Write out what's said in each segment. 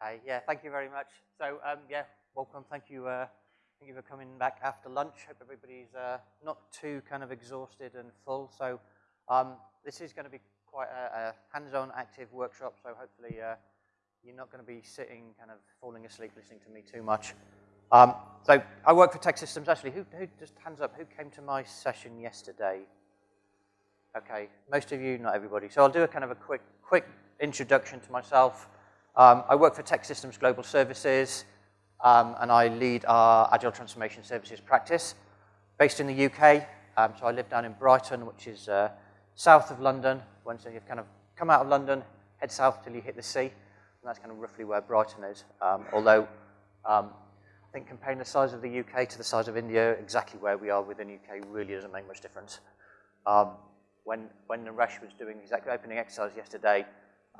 Hi, yeah, thank you very much. So, um, yeah, welcome. Thank you, uh, thank you for coming back after lunch. Hope everybody's uh, not too kind of exhausted and full. So, um, this is going to be quite a, a hands-on, active workshop. So, hopefully, uh, you're not going to be sitting, kind of falling asleep, listening to me too much. Um, so, I work for TEKsystems. Actually, who, who just hands up? Who came to my session yesterday? Okay, most of you, not everybody. So, I'll do a kind of a quick, quick introduction to myself. Um, I work for TEKsystems Global Services, um, and I lead our Agile Transformation Services practice, based in the UK. Um, so I live down in Brighton, which is uh, south of London. Once you've kind of come out of London, head south till you hit the sea, and that's kind of roughly where Brighton is. Um, although, um, I think comparing the size of the UK to the size of India, exactly where we are within the UK really doesn't make much difference. Um, when, when Naresh was doing his opening exercise yesterday,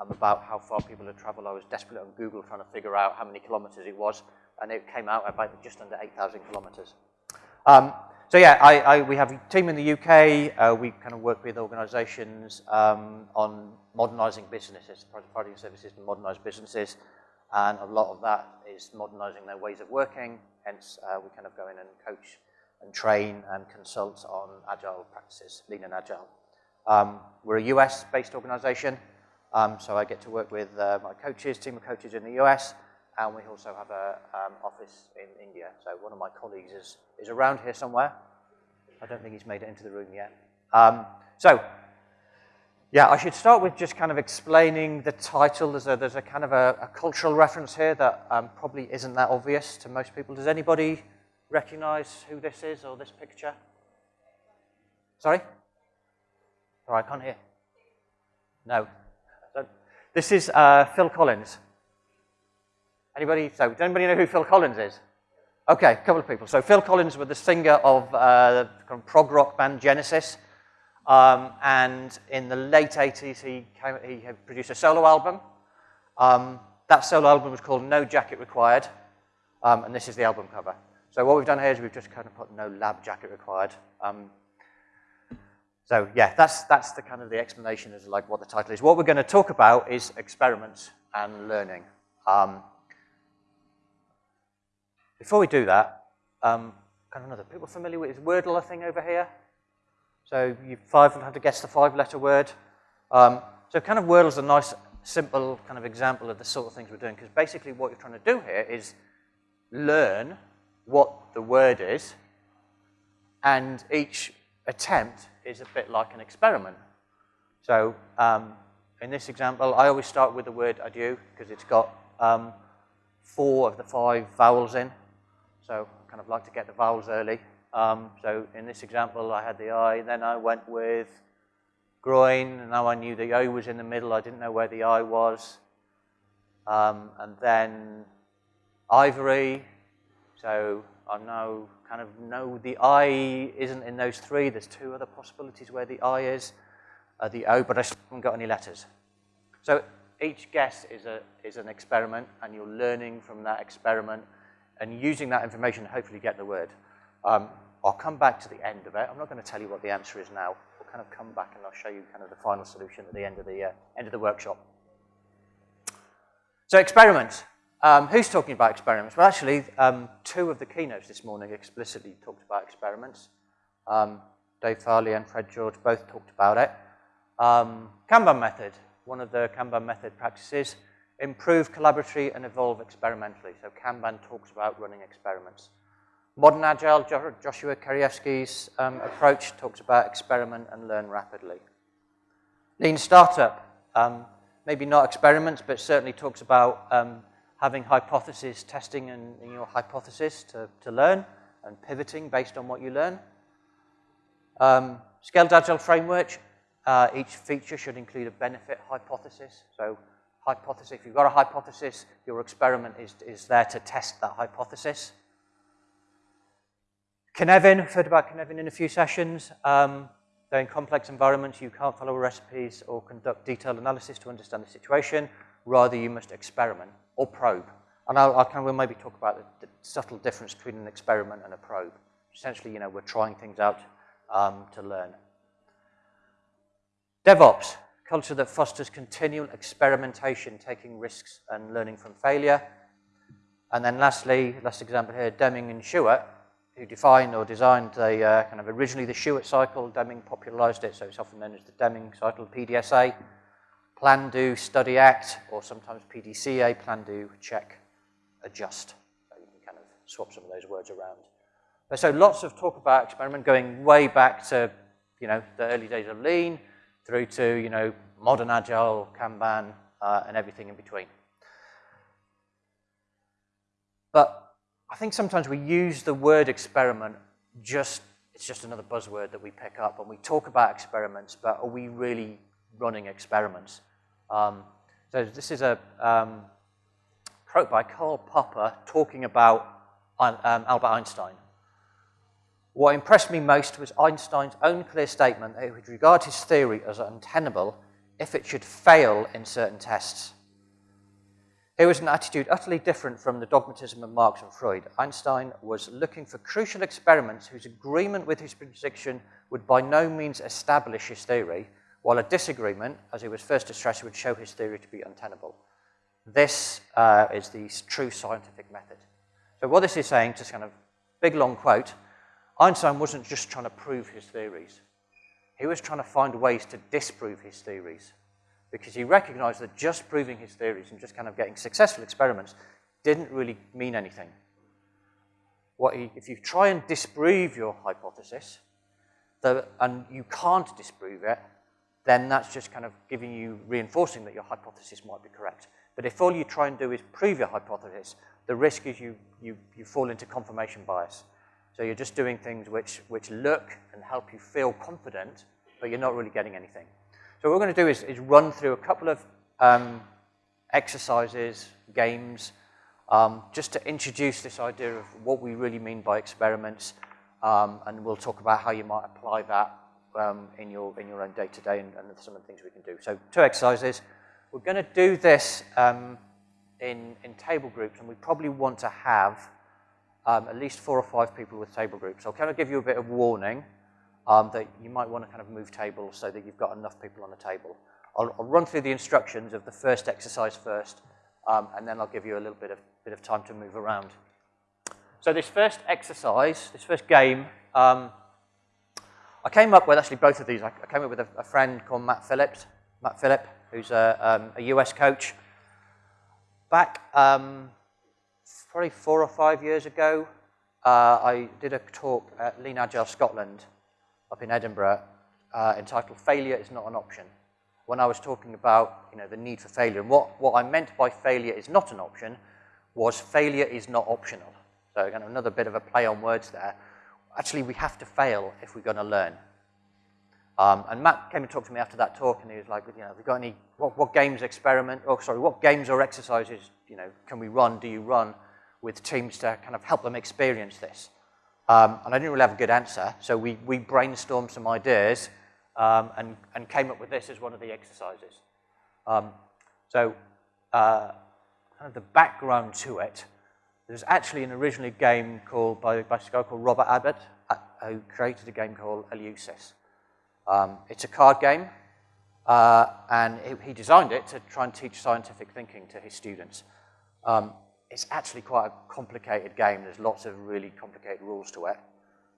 um, about how far people had traveled. I was desperate on Google trying to figure out how many kilometers it was, and it came out about just under 8,000 kilometers. Um, so yeah, I, I, we have a team in the UK. Uh, we kind of work with organizations um, on modernizing businesses, providing services to modernize businesses. And a lot of that is modernizing their ways of working. Hence, uh, we kind of go in and coach and train and consult on agile practices, lean and agile. Um, we're a US-based organization. Um, so I get to work with uh, my coaches, team of coaches in the US, and we also have an um, office in India. So one of my colleagues is, is around here somewhere. I don't think he's made it into the room yet. Um, so, yeah, I should start with just kind of explaining the title. There's a, there's a kind of a, a cultural reference here that um, probably isn't that obvious to most people. Does anybody recognize who this is or this picture? Sorry? Sorry, I can't hear. No. This is uh, Phil Collins. Anybody? So, does anybody know who Phil Collins is? Okay, a couple of people. So, Phil Collins was the singer of uh, the prog rock band Genesis. Um, and in the late 80s, he, came, he produced a solo album. Um, that solo album was called No Jacket Required. Um, and this is the album cover. So, what we've done here is we've just kind of put no lab jacket required. So yeah, that's, that's the kind of the explanation as like what the title is. What we're going to talk about is experiments and learning. Um, before we do that, um, kind of another, people familiar with this Wordle thing over here? So you five have to guess the five-letter word. Um, so kind of Wordle is a nice, simple kind of example of the sort of things we're doing, because basically what you're trying to do here is learn what the word is, and each attempt is a bit like an experiment. So um, in this example, I always start with the word adieu because it's got um, four of the five vowels in. So I kind of like to get the vowels early. Um, so in this example, I had the I, then I went with groin, and now I knew the O was in the middle. I didn't know where the I was. Um, and then ivory, so I know kind of know the I isn't in those three. There's two other possibilities where the I is, uh, the O, but I haven't got any letters. So each guess is, a, is an experiment, and you're learning from that experiment and using that information to hopefully get the word. Um, I'll come back to the end of it. I'm not going to tell you what the answer is now. We'll kind of come back and I'll show you kind of the final solution at the end of the, uh, end of the workshop. So experiments. Um, who's talking about experiments? Well, actually, um, two of the keynotes this morning explicitly talked about experiments. Um, Dave Farley and Fred George both talked about it. Um, Kanban method, one of the Kanban method practices, improve collaboratively and evolve experimentally. So Kanban talks about running experiments. Modern Agile, Joshua Kerievsky's um, approach talks about experiment and learn rapidly. Lean Startup, um, maybe not experiments, but certainly talks about having hypothesis testing and, your hypothesis to, to learn and pivoting based on what you learn. Um, scaled Agile framework, uh, each feature should include a benefit hypothesis. So hypothesis, if you've got a hypothesis, your experiment is, is there to test that hypothesis. Cynefin, we've heard about Cynefin in a few sessions. Um, though in complex environments, you can't follow recipes or conduct detailed analysis to understand the situation. Rather, you must experiment or probe. And I'll, I'll kind of, we'll maybe talk about the, the, subtle difference between an experiment and a probe. Essentially, you know, we're trying things out um, to learn. DevOps, culture that fosters continual experimentation, taking risks and learning from failure. And then lastly, last example here, Deming and Shewhart, who defined or designed the uh, kind of originally the Shewhart cycle. Deming popularized it, so it's often known as the Deming cycle, PDSA. Plan, do, study, act, or sometimes PDCA, plan, do, check, adjust. So you can kind of swap some of those words around. But so lots of talk about experiment going way back to, you know, the early days of Lean through to, you know, modern Agile, Kanban, uh, and everything in between. But I think sometimes we use the word experiment just, it's just another buzzword that we pick up and we talk about experiments, but are we really running experiments? Um, so this is a um, quote by Karl Popper talking about um, Albert Einstein. What impressed me most was Einstein's own clear statement that he would regard his theory as untenable if it should fail in certain tests. Here was an attitude utterly different from the dogmatism of Marx and Freud. Einstein was looking for crucial experiments whose agreement with his prediction would by no means establish his theory, while a disagreement, as he was first to stress, would show his theory to be untenable. This uh, is the true scientific method. So what this is saying, just kind of big long quote, Einstein wasn't just trying to prove his theories. He was trying to find ways to disprove his theories because he recognized that just proving his theories and just kind of getting successful experiments didn't really mean anything. What he, if you try and disprove your hypothesis, the, and you can't disprove it, then that's just kind of giving you, reinforcing that your hypothesis might be correct. But if all you try and do is prove your hypothesis, the risk is you, you, you fall into confirmation bias. So you're just doing things which, which look and help you feel confident, but you're not really getting anything. So what we're going to do is, is run through a couple of um, exercises, games, um, just to introduce this idea of what we really mean by experiments, um, and we'll talk about how you might apply that um, in, your, in your own day-to-day -day and, and, some of the things we can do. So two exercises. We're going to do this um, in, in table groups, and we probably want to have um, at least four or five people with table groups. So I'll kind of give you a bit of warning um, that you might want to kind of move tables so that you've got enough people on the table. I'll, I'll run through the instructions of the first exercise first, um, and then I'll give you a little bit of, bit of time to move around. So this first exercise, this first game, um, I came up with actually both of these. I, came up with a, a, friend called Matt Phillips, Matt Phillip, who's a, um, a US coach. Back um, probably four or five years ago, uh, I did a talk at Lean Agile Scotland up in Edinburgh uh, entitled Failure is Not an Option. When I was talking about you know, the need for failure, and what, what I meant by failure is not an option was failure is not optional. So again, another bit of a play on words there. Actually, we have to fail if we're going to learn. Um, and Matt came and talked to me after that talk, and he was like, you know, have got any, what, what games experiment, oh, sorry, what games or exercises, you know, can we run, do you run with teams to kind of help them experience this? Um, and I didn't really have a good answer, so we, we brainstormed some ideas um, and, and came up with this as one of the exercises. Um, so uh, kind of the background to it, there's actually an originally game called by, by a guy called Robert Abbott, uh, who created a game called Eleusis. Um, it's a card game, uh, and he, he, designed it to try and teach scientific thinking to his students. Um, it's actually quite a complicated game. There's lots of really complicated rules to it.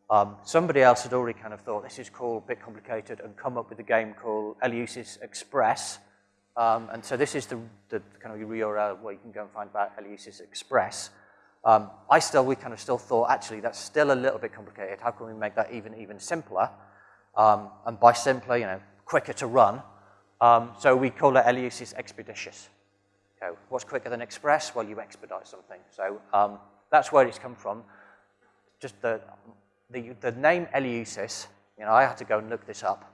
Um, somebody else had already kind of thought, this is cool, a bit complicated, and come up with a game called Eleusis Express. Um, and so this is the, the, kind of URL where you can go and find about Eleusis Express. Um, I still, we kind of still thought, actually, that's still a little bit complicated. How can we make that even, even simpler? Um, and by simpler, you know, quicker to run. Um, so we call it Eleusis Expeditious. So what's quicker than express? Well, you expedite something. So um, that's where it's come from. Just the, the, the name Eleusis, you know, I had to go and look this up.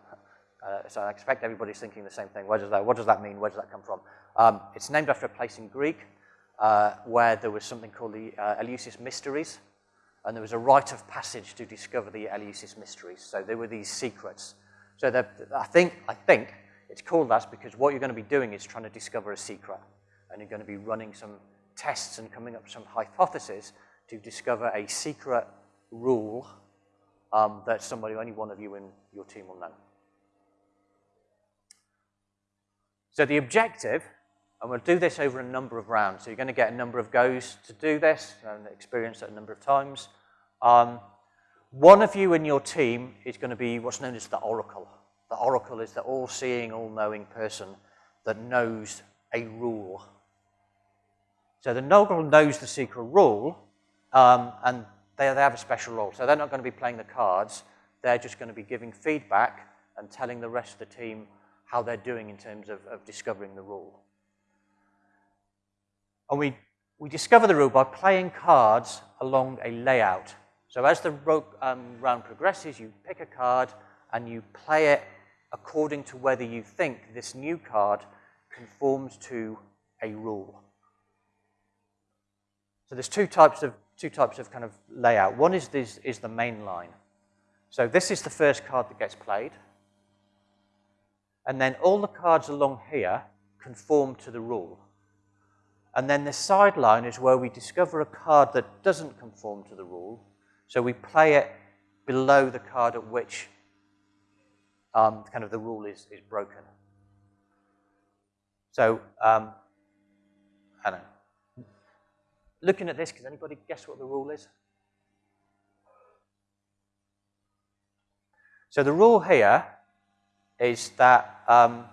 Uh, so I expect everybody's thinking the same thing. Where does that, what does that mean? Where does that come from? Um, it's named after a place in Greek uh, where there was something called the uh, Eleusis Mysteries. And there was a rite of passage to discover the Eleusis Mysteries. So there were these secrets. So I think, I think it's called that because what you're going to be doing is trying to discover a secret and you're going to be running some tests and coming up with some hypotheses to discover a secret rule um, that somebody, only one of you in your team will know. So the objective, and we'll do this over a number of rounds, so you're going to get a number of goes to do this, and experience it a number of times. Um, one of you in your team is going to be what's known as the oracle. The oracle is the all-seeing, all-knowing person that knows a rule. So the oracle knows the secret rule, um, and they, they have a special role. So they're not going to be playing the cards. They're just going to be giving feedback and telling the rest of the team how they're doing in terms of, of discovering the rule. And we, we discover the rule by playing cards along a layout. So as the um, round progresses, you pick a card and you play it according to whether you think this new card conforms to a rule. So there's two types of two types of kind of layout. One is this is the main line. So this is the first card that gets played. And then all the cards along here conform to the rule. And then the sideline is where we discover a card that doesn't conform to the rule. So we play it below the card at which um, kind of the rule is, is broken. So, um, I don't know. Looking at this, can anybody guess what the rule is? So the rule here is that um,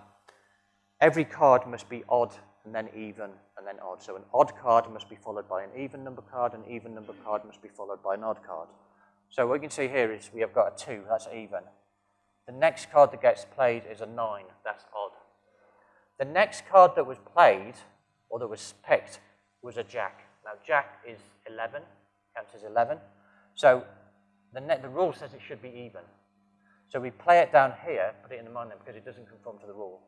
every card must be odd and then even and then odd. So an odd card must be followed by an even number card, an even number card must be followed by an odd card. So what you can see here is we have got a 2, that's even. The next card that gets played is a 9, that's odd. The next card that was played, or that was picked, was a jack. Now jack is 11, counts as 11. So the, the rule says it should be even. So we play it down here, put it in the mind because it doesn't conform to the rule.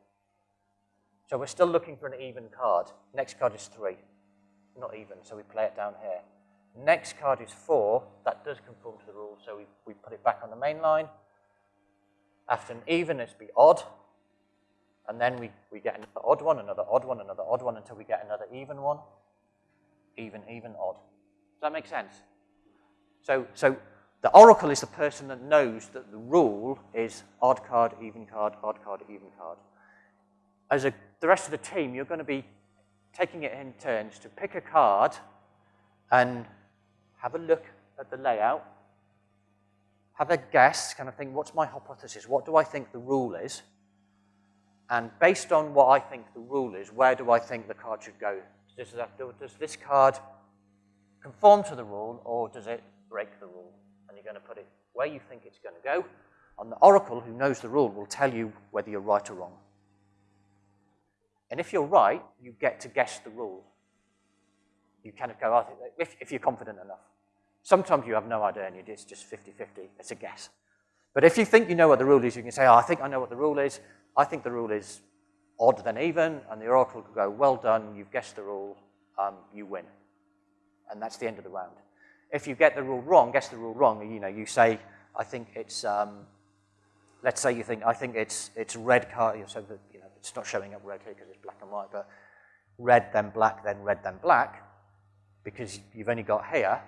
So we're still looking for an even card. Next card is 3, not even, so we play it down here. Next card is 4, that does conform to the rule, so we, we put it back on the main line. After an even, it's be odd, and then we, we get another odd one, another odd one, another odd one, until we get another even one. Even, even, odd. Does that make sense? So, so the oracle is the person that knows that the rule is odd card, even card, odd card, even card. As a, the rest of the team, you're going to be taking it in turns to pick a card and have a look at the layout, have a guess, kind of think, what's my hypothesis? What do I think the rule is? And based on what I think the rule is, where do I think the card should go? Does, that, does this card conform to the rule or does it break the rule? And you're going to put it where you think it's going to go. And the oracle, who knows the rule, will tell you whether you're right or wrong. And if you're right, you get to guess the rule. You kind of go, think, if, if you're confident enough. Sometimes you have no idea and it's just 50-50. It's a guess. But if you think you know what the rule is, you can say, oh, I think I know what the rule is. I think the rule is odd than even, and the oracle could go, well done, you've guessed the rule, um, you win. And that's the end of the round. If you get the rule wrong, guess the rule wrong, you know, you say, I think it's, um, let's say you think, I think it's, it's red card, so know, it's not showing up red here because it's black and white, but red, then black, then red, then black, because you've only got here,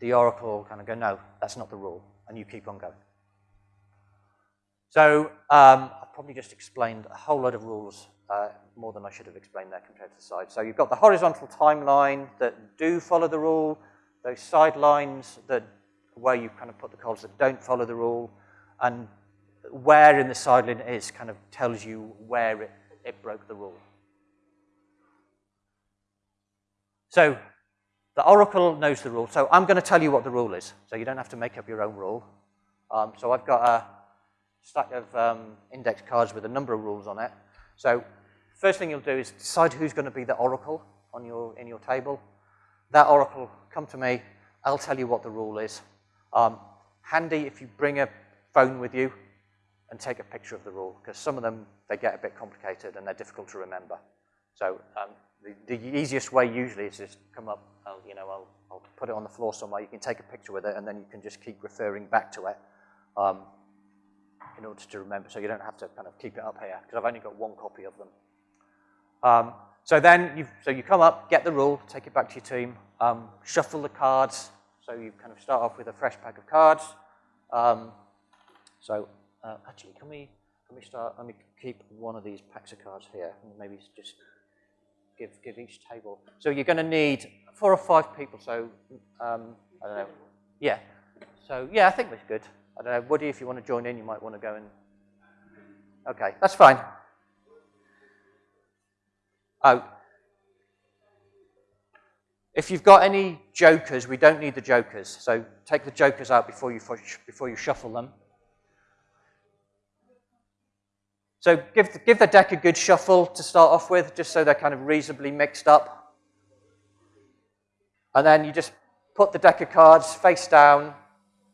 the oracle kind of go, no, that's not the rule, and you keep on going. So um, I've probably just explained a whole lot of rules uh, more than I should have explained there compared to the side. So you've got the horizontal timeline that do follow the rule, those side lines that where you kind of put the cards that don't follow the rule, and where in the side line it is kind of tells you where it, it broke the rule. So the oracle knows the rule. So I'm going to tell you what the rule is, so you don't have to make up your own rule. Um, so I've got a stack of um, index cards with a number of rules on it. So first thing you'll do is decide who's going to be the oracle on your, in your table. That oracle, come to me, I'll tell you what the rule is. Um, handy if you bring a phone with you and take a picture of the rule, because some of them, they get a bit complicated and they're difficult to remember. So um, the, the, easiest way usually is just come up, I'll, you know, I'll, I'll, put it on the floor somewhere, you can take a picture with it and then you can just keep referring back to it. Um, in order to remember, so you don't have to kind of keep it up here, because I've only got one copy of them. Um, so then, you so you come up, get the rule, take it back to your team, um, shuffle the cards, so you kind of start off with a fresh pack of cards. Um, so uh, actually, can we, can we start, let me keep one of these packs of cards here, and maybe just give, give each table. So you're going to need four or five people, so, um, I don't know. Yeah. So, yeah, I think that's good. I don't know, Woody, if you want to join in, you might want to go and, okay, that's fine. Oh, if you've got any jokers, we don't need the jokers. So take the jokers out before you, before you shuffle them. So give the, give the deck a good shuffle to start off with, just so they're kind of reasonably mixed up. And then you just put the deck of cards face down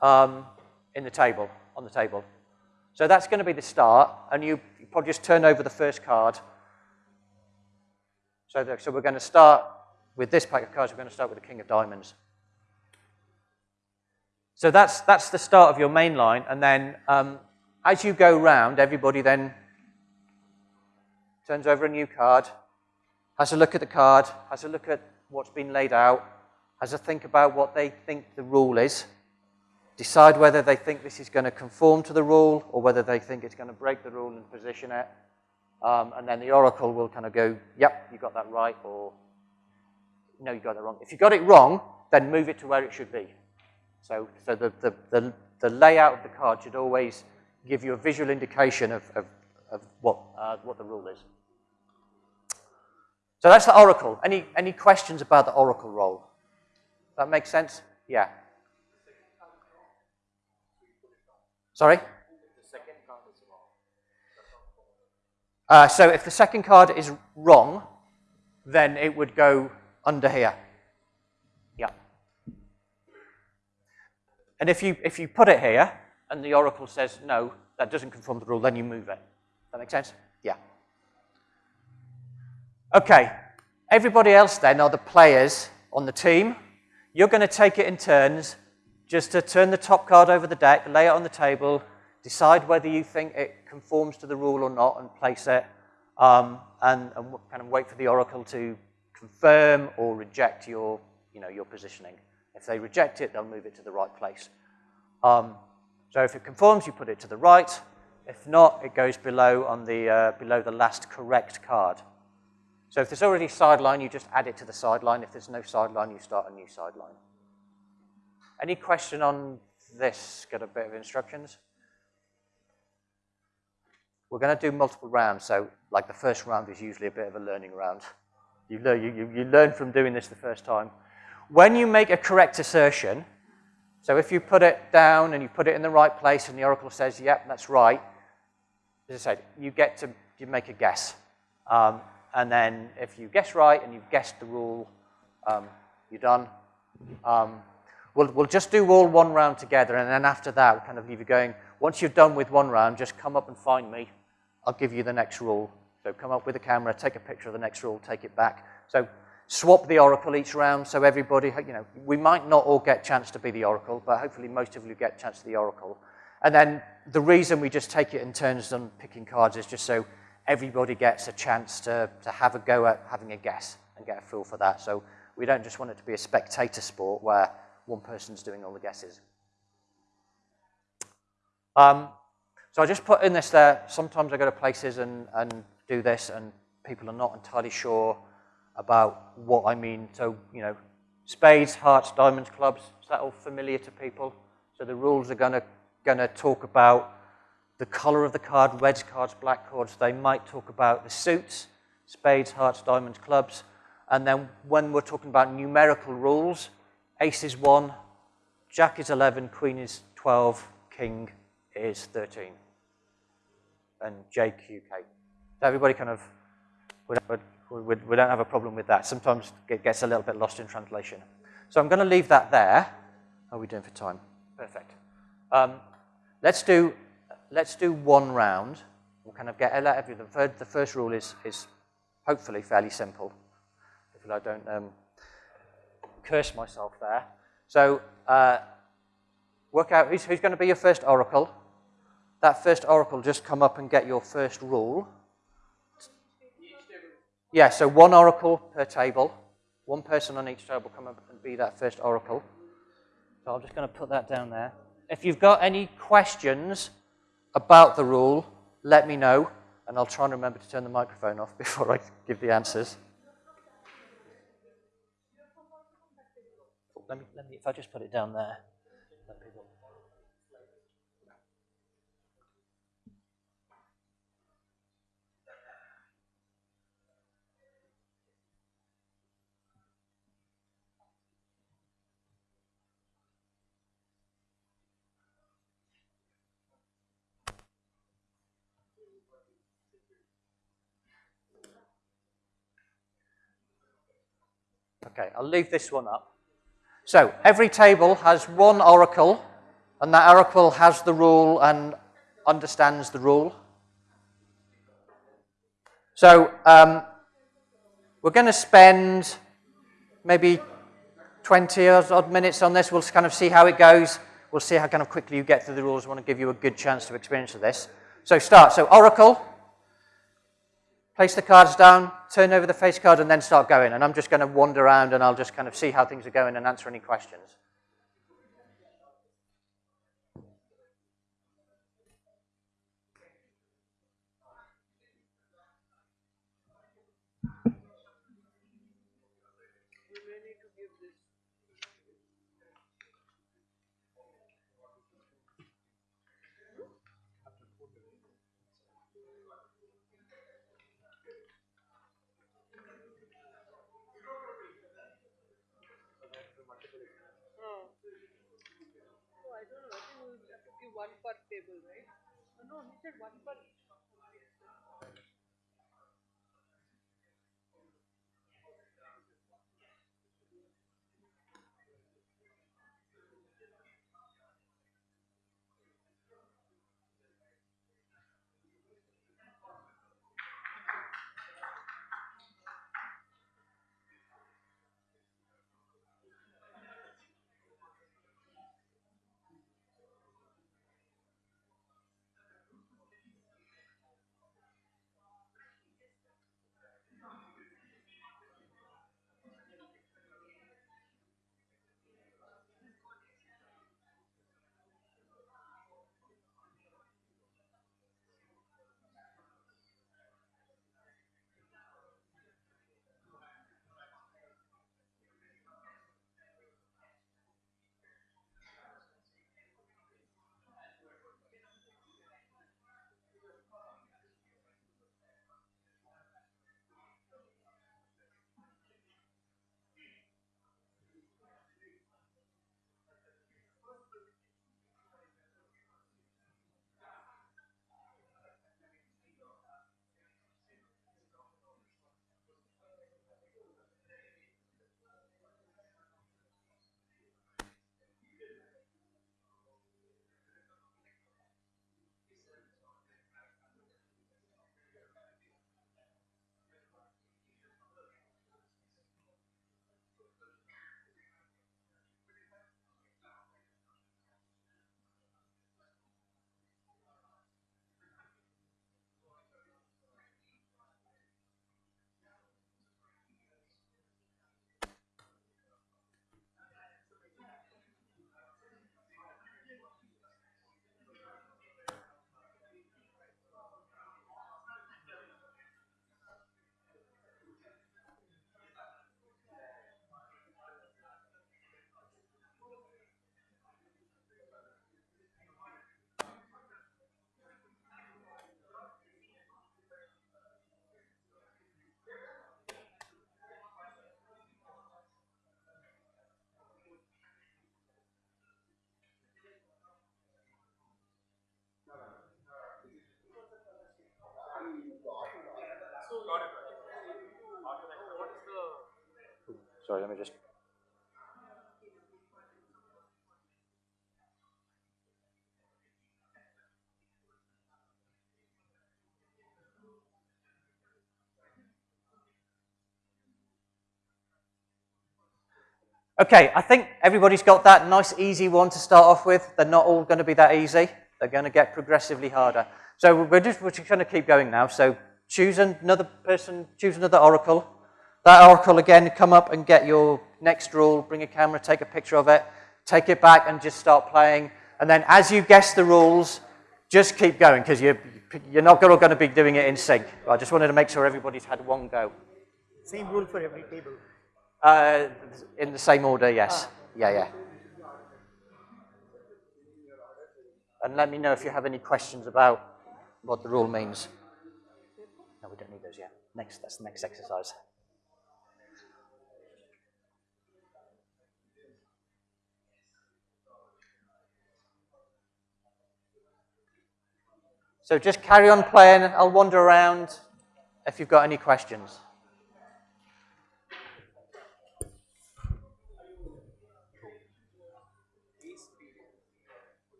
um, in the table, on the table. So that's going to be the start, and you, you probably just turn over the first card. So, the, so we're going to start with this pack of cards, we're going to start with the King of Diamonds. So that's, that's the start of your main line, and then um, as you go round, everybody then turns over a new card, has a look at the card, has a look at what's been laid out, has a think about what they think the rule is, decide whether they think this is going to conform to the rule or whether they think it's going to break the rule and position it. Um, and then the oracle will kind of go, yep, you got that right, or no, you got that wrong. If you got it wrong, then move it to where it should be. So, so the, the, the, the layout of the card should always give you a visual indication of, of, of what, uh, what the rule is. So that's the oracle. Any, any questions about the oracle role? That makes sense? Yeah. Sorry? Uh, so if the second card is wrong, then it would go under here. Yeah. And if you, if you put it here, and the oracle says, no, that doesn't conform to the rule, then you move it. That make sense? Okay. Everybody else then are the players on the team. You're going to take it in turns just to turn the top card over the deck, lay it on the table, decide whether you think it conforms to the rule or not, and place it, um, and, and kind of wait for the oracle to confirm or reject your, you know, your positioning. If they reject it, they'll move it to the right place. Um, so if it conforms, you put it to the right. If not, it goes below on the, uh, below the last correct card. So if there's already a sideline, you just add it to the sideline. If there's no sideline, you start a new sideline. Any question on this? Got a bit of instructions? We're going to do multiple rounds, so like the first round is usually a bit of a learning round. You learn, you, you learn from doing this the first time. When you make a correct assertion, so if you put it down and you put it in the right place and the oracle says, yep, that's right, as I said, you get to you make a guess. Um, and then if you guess right and you've guessed the rule, um, you're done. Um, We'll, we'll just do all one round together, and then after that, we'll kind of leave you going. Once you've done with one round, just come up and find me. I'll give you the next rule. So come up with a camera, take a picture of the next rule, take it back. So swap the oracle each round so everybody, you know, we might not all get chance to be the oracle, but hopefully most of you get chance to the oracle. And then the reason we just take it in turns on picking cards is just so everybody gets a chance to, to have a go at having a guess and get a feel for that. So we don't just want it to be a spectator sport where one person's doing all the guesses. Um, so I just put in this there. Sometimes I go to places and, and do this, and people are not entirely sure about what I mean. So, you know, spades, hearts, diamonds, clubs, is that all familiar to people? So the rules are going to talk about the color of the card, reds cards, black cards. They might talk about the suits, spades, hearts, diamonds, clubs. And then when we're talking about numerical rules, Ace is 1, Jack is 11, Queen is 12, King is 13. And JQK. Everybody kind of, we don't, we don't have a problem with that. Sometimes it gets a little bit lost in translation. So I'm going to leave that there. How are we doing for time? Perfect. Um, let's do let's do one round. We'll kind of get the, the first rule is is hopefully fairly simple. If I don't um, curse myself there. So uh, work out who's, who's going to be your first oracle. That first oracle, just come up and get your first rule. Yeah, so one oracle per table. One person on each table come up and be that first oracle. So I'm just going to put that down there. If you've got any questions about the rule, let me know, and I'll try and remember to turn the microphone off before I give the answers. Let me, let me, if I just put it down there. Okay, I'll leave this one up. So every table has one oracle, and that oracle has the rule and understands the rule. So um, we're going to spend maybe 20 odd minutes on this. We'll kind of see how it goes. We'll see how kind of quickly you get through the rules. I want to give you a good chance to experience this. So start. So oracle, place the cards down, turn over the face card, and then start going. And I'm just going to wander around and I'll just kind of see how things are going and answer any questions. One per table, right? No, he said one per Sorry, let me just. Okay, I think everybody's got that nice easy one to start off with. They're not all going to be that easy. They're going to get progressively harder. So we're just, we're just going to keep going now. So choose another person, choose another oracle. That oracle again, come up and get your next rule, bring a camera, take a picture of it, take it back and just start playing. And then as you guess the rules, just keep going because you're, you're not all going to be doing it in sync. I just wanted to make sure everybody's had one go. Same rule for every table. Uh, in the same order, yes. Yeah, yeah. And let me know if you have any questions about what the rule means. No, we don't need those yet. Next, that's the next exercise. So just carry on playing. I'll wander around if you've got any questions.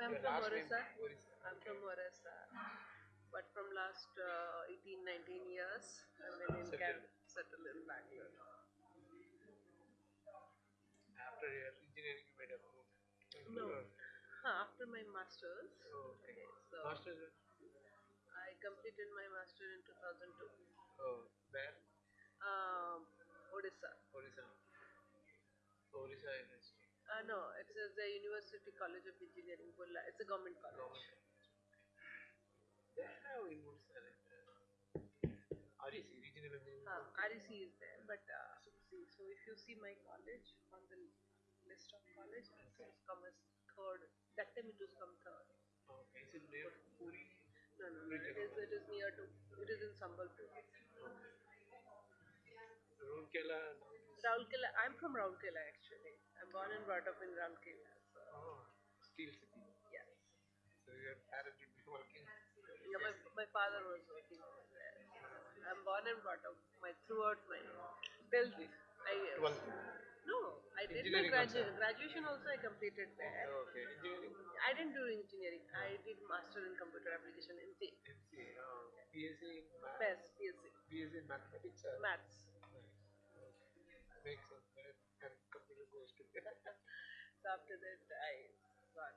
I'm from Orissa. I'm from Orissa. But from last uh, 18, 19 years, I've been in Canada, settled in Bangalore. After your engineering, you made a move. No. Huh, after my master's. Okay. So Masters, I completed my master in 2002. oh, where? Um, Odisha. Orissa. Orissa University. Uh, no, it's uh, the University College of Engineering, Burla. It's a government college. They have in Orissa, like, uh, REC, Regional Engineering. Uh, REC is there, but uh, see, so if you see my college on the list of college, it's come as third. That time it was come third. Okay, is it near Puri? No, no, no. It is, it is near to, it is in Sambalpur. Rourkela? Raulkela, I'm from Rourkela actually. I'm born and brought up in Rourkela. So, Oh, Steel City. yes. So your parents would be working. Yeah, my, my father was working over there. I'm born and brought up my throughout my till I Twelve. No, I did my Engineering gradu- graduation also I completed there. Okay, engineering. I didn't do engineering. I did master in computer application in C. MC. Oh, BSc in math. PES, PSC, BSc in mathematics. or- maths. Nice. Makes sense. Math and computer goes together. So after that I gone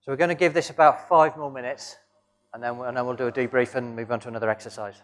So we're going to give this about five more minutes, and then, and then we'll do a debrief and move on to another exercise.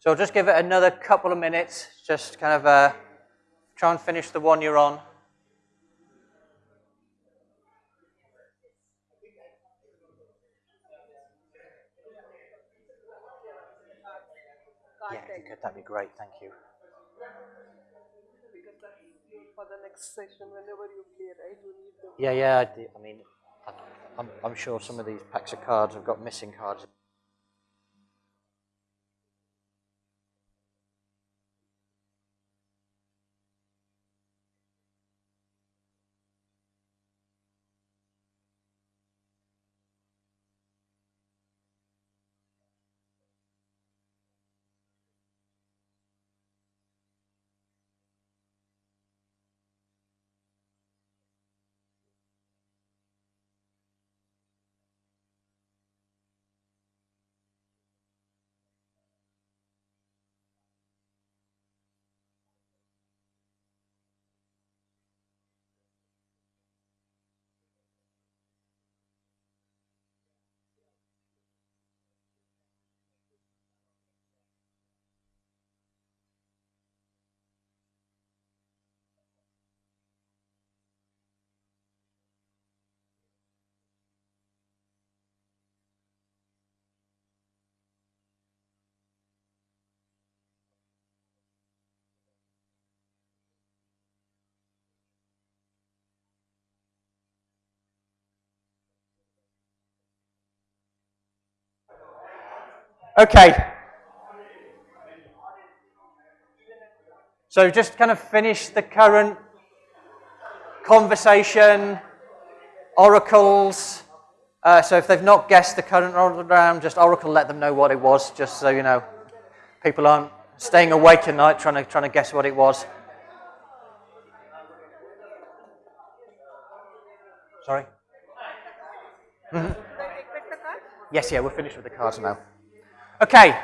So I'll just give it another couple of minutes, just kind of uh, try and finish the one you're on. Yeah, if you could, that'd be great, thank you. Because that's for the next session, whenever you play, right, you need them. Yeah, yeah, I, I mean, I'm, I'm sure some of these packs of cards have got missing cards. Okay. So just kind of finish the current conversation, oracles. Uh, so if they've not guessed the current oracle round, just oracle let them know what it was, just so you know. People aren't staying awake at night trying to, trying to guess what it was. Sorry? Yes, yeah, we're finished with the cards now. Okay.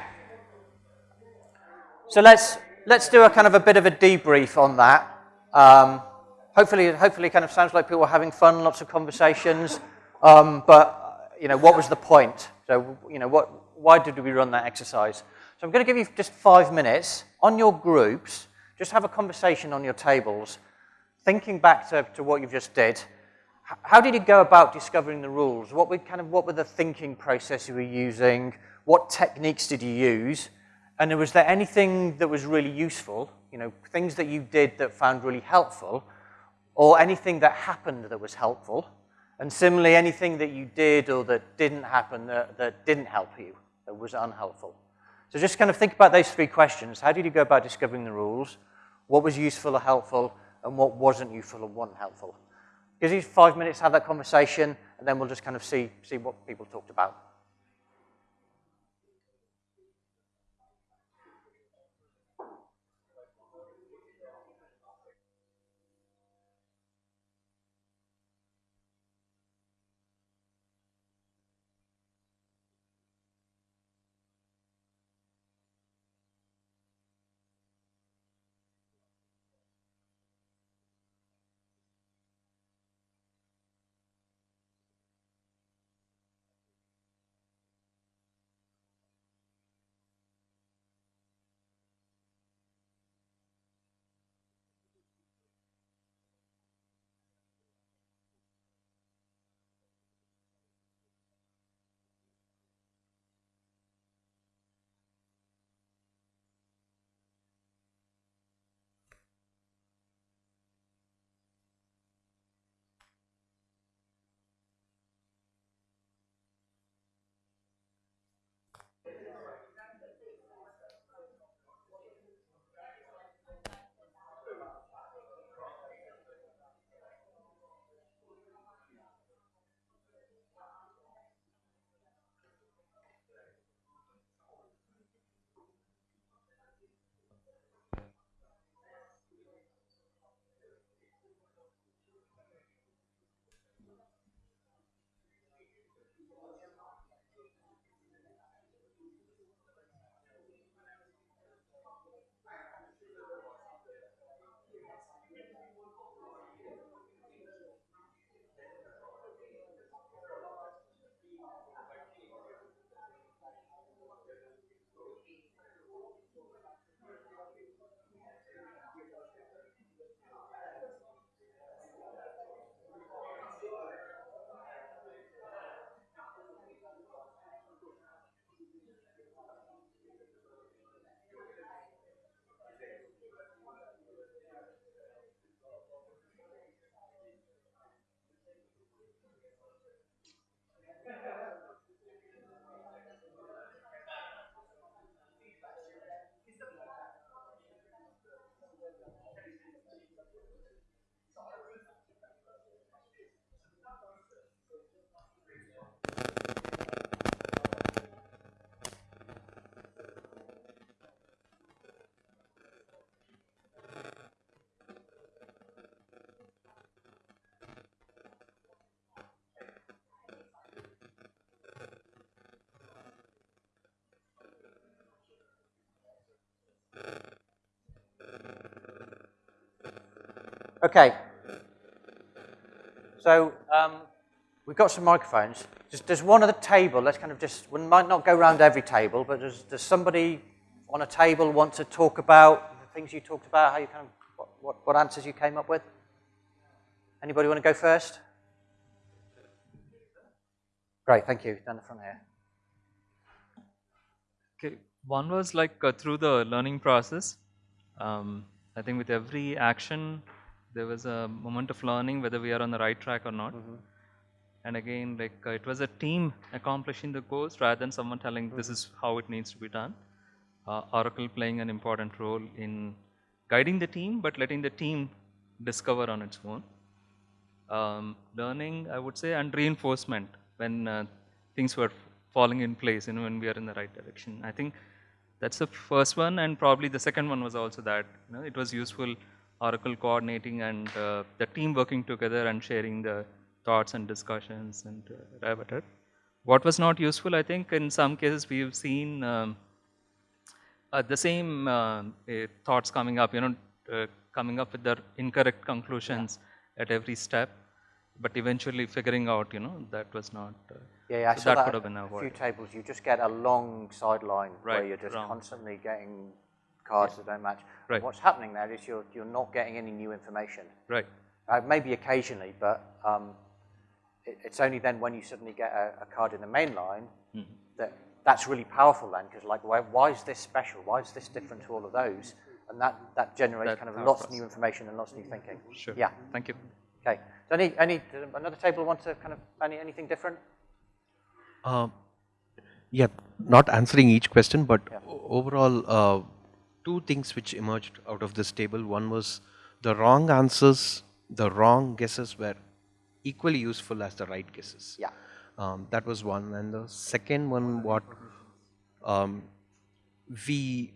So let's let's do a kind of a bit of a debrief on that. Um, hopefully, hopefully, kind of sounds like people are having fun, lots of conversations. Um, but you know, what was the point? So you know, what? Why did we run that exercise? So I'm going to give you just five minutes on your groups. Just have a conversation on your tables, thinking back to, to what you've just did. How did you go about discovering the rules? What were kind of what were the thinking process you were using? What techniques did you use? And was there anything that was really useful? You know, things that you did that found really helpful, or anything that happened that was helpful? And similarly, anything that you did or that didn't happen that, that didn't help you, that was unhelpful. So just kind of think about those three questions. How did you go about discovering the rules? What was useful or helpful? And what wasn't useful or wasn't helpful? Gives you five minutes to have that conversation, and then we'll just kind of see, see what people talked about. Okay. So um, we've got some microphones. Just, there's one at the table. Let's kind of just, we might not go around every table, but does, does somebody on a table want to talk about the things you talked about, how you kind of, what, what, what answers you came up with? Anybody want to go first? Great, thank you. Down the front here. Okay, one was like uh, through the learning process. Um, I think with every action, there was a moment of learning whether we are on the right track or not. And again, like uh, it was a team accomplishing the goals rather than someone telling this is how it needs to be done. Uh, Oracle playing an important role in guiding the team, but letting the team discover on its own. Um, learning, I would say, and reinforcement when uh, things were falling in place, you know, when we are in the right direction. I think that's the first one, and probably the second one was also that, you know, it was useful Oracle coordinating and uh, the team working together and sharing the thoughts and discussions and uh, arrive at it. What was not useful, I think, in some cases we've seen um, uh, the same uh, thoughts coming up, you know, uh, coming up with the incorrect conclusions at every step, but eventually figuring out, you know, that was not. Uh, Yeah, yeah, I so saw that that could have a- been a few tables. You just get a long sideline where you're just wrong. constantly getting cards that don't match. Right. What's happening there is you're, you're not getting any new information. Right. Uh, maybe occasionally, but um, it, it's only then when you suddenly get a, a card in the main line Mm-hmm. that that's really powerful then, because like, why, why is this special? Why is this different to all of those? And that, that generates That kind of thought lots of new information and lots of new thinking. Sure. Yeah. Thank you. Okay. So any, any, another table want to kind of, any, anything different? Uh, yeah, not answering each question, but Yeah. overall, uh, two things which emerged out of this table. One was the wrong answers, the wrong guesses were equally useful as the right guesses. Yeah. Um, that was one. And the second one, what um, we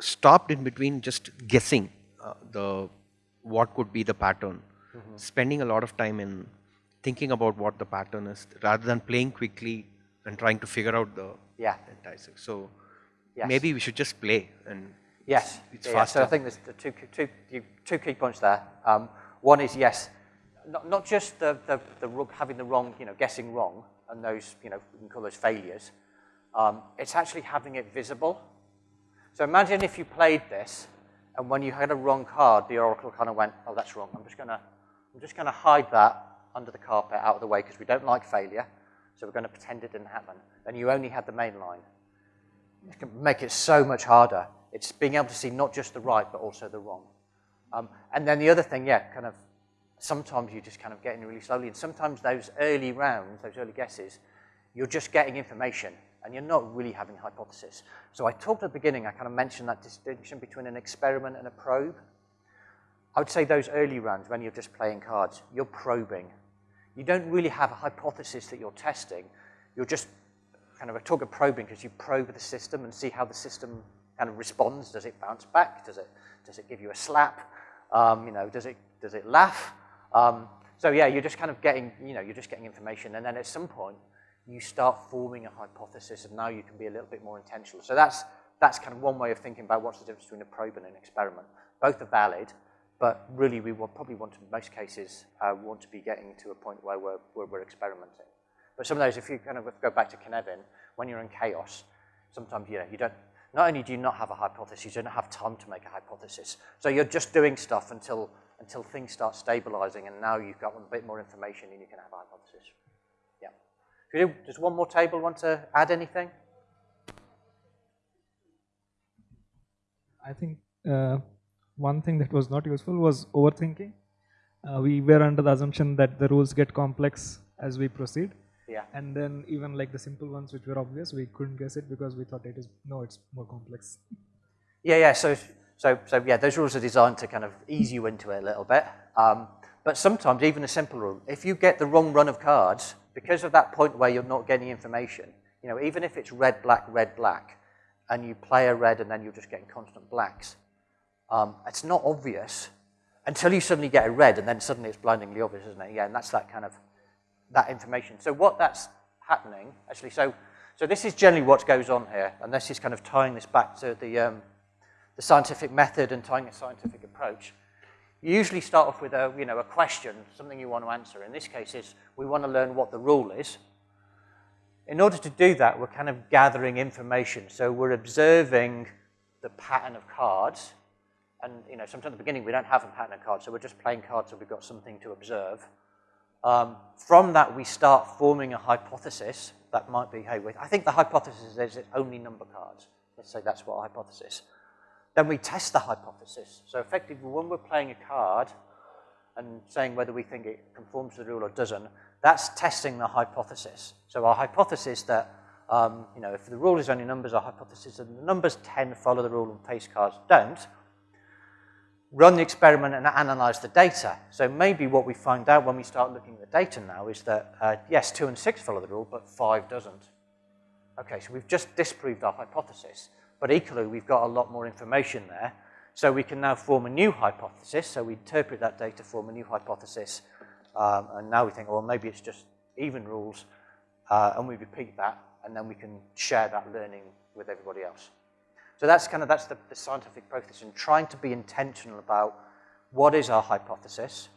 stopped in between just guessing uh, the what could be the pattern, spending a lot of time in thinking about what the pattern is rather than playing quickly and trying to figure out the Yeah. entire thing. So Yes. maybe we should just play and Yes, it's yeah, yeah. So I think there's the two, two, two key points there. Um, one is yes, not, not just the, the, the having the wrong, you know, guessing wrong, and those, you know, we can call those failures. Um, it's actually having it visible. So imagine if you played this, and when you had a wrong card, the oracle kind of went, "Oh, that's wrong. I'm just gonna, I'm just gonna hide that under the carpet, out of the way, because we don't like failure. So we're going to pretend it didn't happen." And you only had the main line it can make it so much harder. It's being able to see not just the right, but also the wrong. Um, and then the other thing, yeah, kind of, sometimes you're just kind of getting really slowly, and sometimes those early rounds, those early guesses, you're just getting information, and you're not really having a hypothesis. So I talked at the beginning, I kind of mentioned that distinction between an experiment and a probe. I would say those early rounds, when you're just playing cards, you're probing. You don't really have a hypothesis that you're testing. You're just kind of a talk of probing because you probe the system and see how the system kind of responds. Does it bounce back? Does it, does it give you a slap? Um, you know, does it, does it laugh? Um, so yeah, you're just kind of getting, you know, you're just getting information. And then at some point, you start forming a hypothesis and now you can be a little bit more intentional. So that's, that's kind of one way of thinking about what's the difference between a probe and an experiment. Both are valid, but really we will probably want to, in most cases, uh, want to be getting to a point where we're, where we're experimenting. But some of those, if you kind of go back to Cynefin, when you're in chaos, sometimes you know you don't. Not only do you not have a hypothesis, you don't have time to make a hypothesis. So you're just doing stuff until until things start stabilizing, and now you've got a bit more information, and you can have a hypothesis. Yeah. Do, does one more table want to add anything? I think uh, one thing that was not useful was overthinking. Uh, we were under the assumption that the rules get complex as we proceed. Yeah. And then even like the simple ones which were obvious, we couldn't guess it because we thought it is, no, it's more complex. Yeah, yeah. So, so, so yeah, those rules are designed to kind of ease you into it a little bit. Um, but sometimes, even a simple rule, if you get the wrong run of cards, because of that point where you're not getting information, you know, even if it's red, black, red, black, and you play a red and then you're just getting constant blacks, um, it's not obvious until you suddenly get a red and then suddenly it's blindingly obvious, isn't it? Yeah, and that's that kind of, that information. So what that's happening, actually, so, so this is generally what goes on here, and this is kind of tying this back to the, um, the scientific method and tying a scientific approach. you usually start off with a, you know, a question, something you want to answer. In this case, is we want to learn what the rule is. In order to do that, we're kind of gathering information. So we're observing the pattern of cards. And, you know, sometimes at the beginning, we don't have a pattern of cards, so we're just playing cards so we've got something to observe. Um, from that, we start forming a hypothesis that might be, hey, I think the hypothesis is it's only number cards. Let's say that's what hypothesis. Then we test the hypothesis. So effectively, when we're playing a card and saying whether we think it conforms to the rule or doesn't, that's testing the hypothesis. So our hypothesis that, um, you know, if the rule is only numbers, our hypothesis that the numbers 10 follow the rule and face cards don't, run the experiment and analyze the data. So maybe what we find out when we start looking at the data now is that, uh, yes, 2 and 6 follow the rule, but 5 doesn't. Okay, so we've just disproved our hypothesis, but equally we've got a lot more information there. So we can now form a new hypothesis. So we interpret that data, form a new hypothesis, um, and now we think, well, maybe it's just even rules, uh, and we repeat that, and then we can share that learning with everybody else. So that's kind of, that's the, the scientific process and trying to be intentional about what is our hypothesis,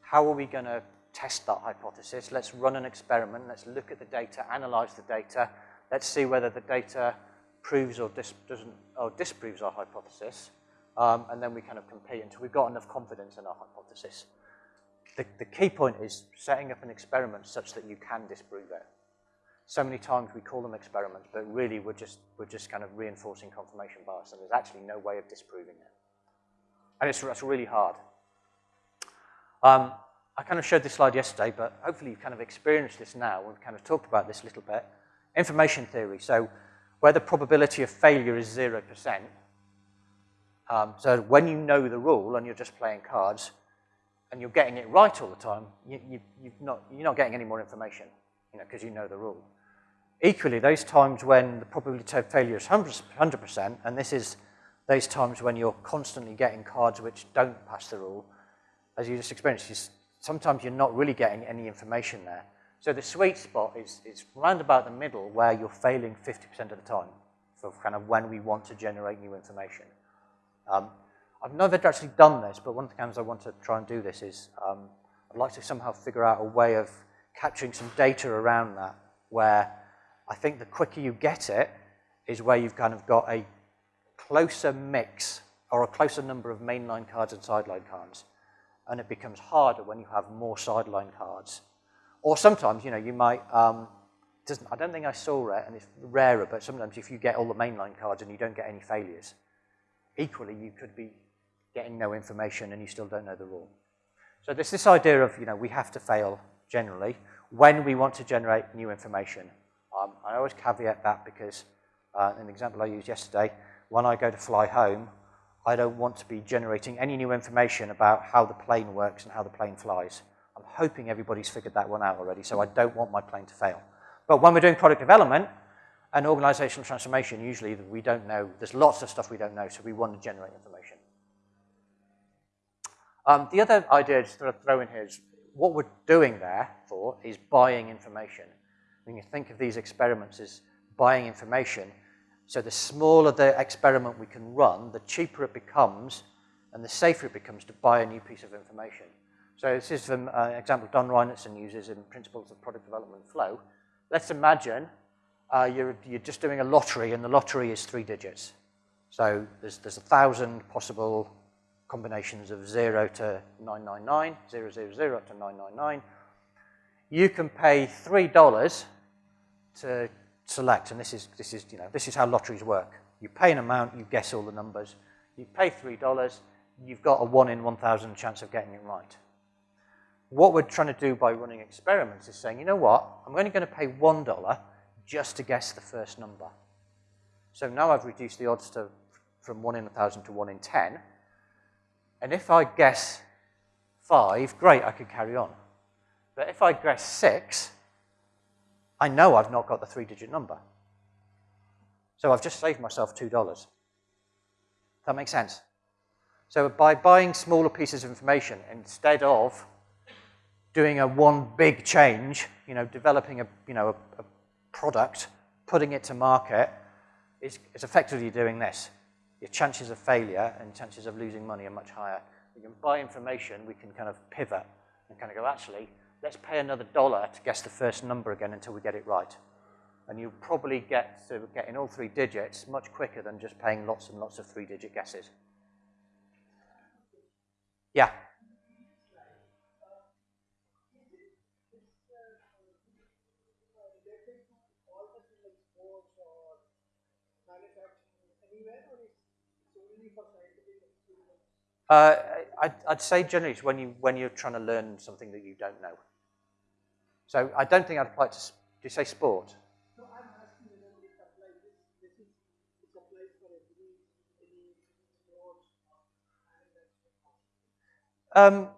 how are we going to test that hypothesis, let's run an experiment, let's look at the data, analyze the data, let's see whether the data proves or, dis doesn't, or disproves our hypothesis, um, and then we kind of compete until we've got enough confidence in our hypothesis. The, the key point is setting up an experiment such that you can disprove it so many times we call them experiments, but really we're just, we're just kind of reinforcing confirmation bias, and there's actually no way of disproving it. And it's, it's really hard. Um, I kind of showed this slide yesterday, but hopefully you've kind of experienced this now. We've kind of talked about this a little bit. Information theory, so where the probability of failure is 0%, um, so when you know the rule and you're just playing cards, and you're getting it right all the time, you, you, you've not, you're not getting any more information, you know, because you know the rule. Equally, those times when the probability of failure is 100%, and this is those times when you're constantly getting cards which don't pass the rule, as you just experienced, you, sometimes you're not really getting any information there. So the sweet spot is, is round about the middle where you're failing 50% of the time for kind of when we want to generate new information. Um, I've never actually done this, but one of the times I want to try and do this is um, I'd like to somehow figure out a way of capturing some data around that where I think the quicker you get it is where you've kind of got a closer mix or a closer number of mainline cards and sideline cards. And it becomes harder when you have more sideline cards. Or sometimes, you know, you might, um, doesn't, I don't think I saw it, and it's rarer, but sometimes if you get all the mainline cards and you don't get any failures, equally you could be getting no information and you still don't know the rule. So there's this idea of, you know, we have to fail generally when we want to generate new information. Um, I always caveat that because, uh, an example I used yesterday, when I go to fly home, I don't want to be generating any new information about how the plane works and how the plane flies. I'm hoping everybody's figured that one out already, so I don't want my plane to fail. But when we're doing product development and organizational transformation, usually we don't know, there's lots of stuff we don't know, so we want to generate information. Um, the other idea to throw in here is what we're doing there for is buying information when you think of these experiments as buying information, so the smaller the experiment we can run, the cheaper it becomes and the safer it becomes to buy a new piece of information. So this is from uh, an example Don Reinertsen uses in Principles of Product Development Flow. Let's imagine uh, you're, you're just doing a lottery and the lottery is three digits. So there's, there's a thousand possible combinations of 0 to 999, 000 to 999. You can pay $3 to select, and this is, this is, you know, this is how lotteries work. You pay an amount, you guess all the numbers. You pay $3, you've got a 1 in 1,000 chance of getting it right. What we're trying to do by running experiments is saying, you know what, I'm only going to pay $1 just to guess the first number. So now I've reduced the odds to, from 1 in 1,000 to 1 in 10. And if I guess 5, great, I could carry on. But if I guess 6, I know I've not got the three-digit number. So I've just saved myself $2. That makes sense? So by buying smaller pieces of information, instead of doing a one big change, you know, developing a, you know, a, a product, putting it to market, is, is effectively doing this. Your chances of failure and chances of losing money are much higher we can buy information, we can kind of pivot and kind of go, actually, let's pay another dollar to guess the first number again until we get it right. And you'll probably get to getting all three digits much quicker than just paying lots and lots of three-digit guesses. Yeah. Uh, I'd, I'd, say generally it's when, you, when you're trying to learn something that you don't know. So I don't think I'd apply it to, do you say sport? Um,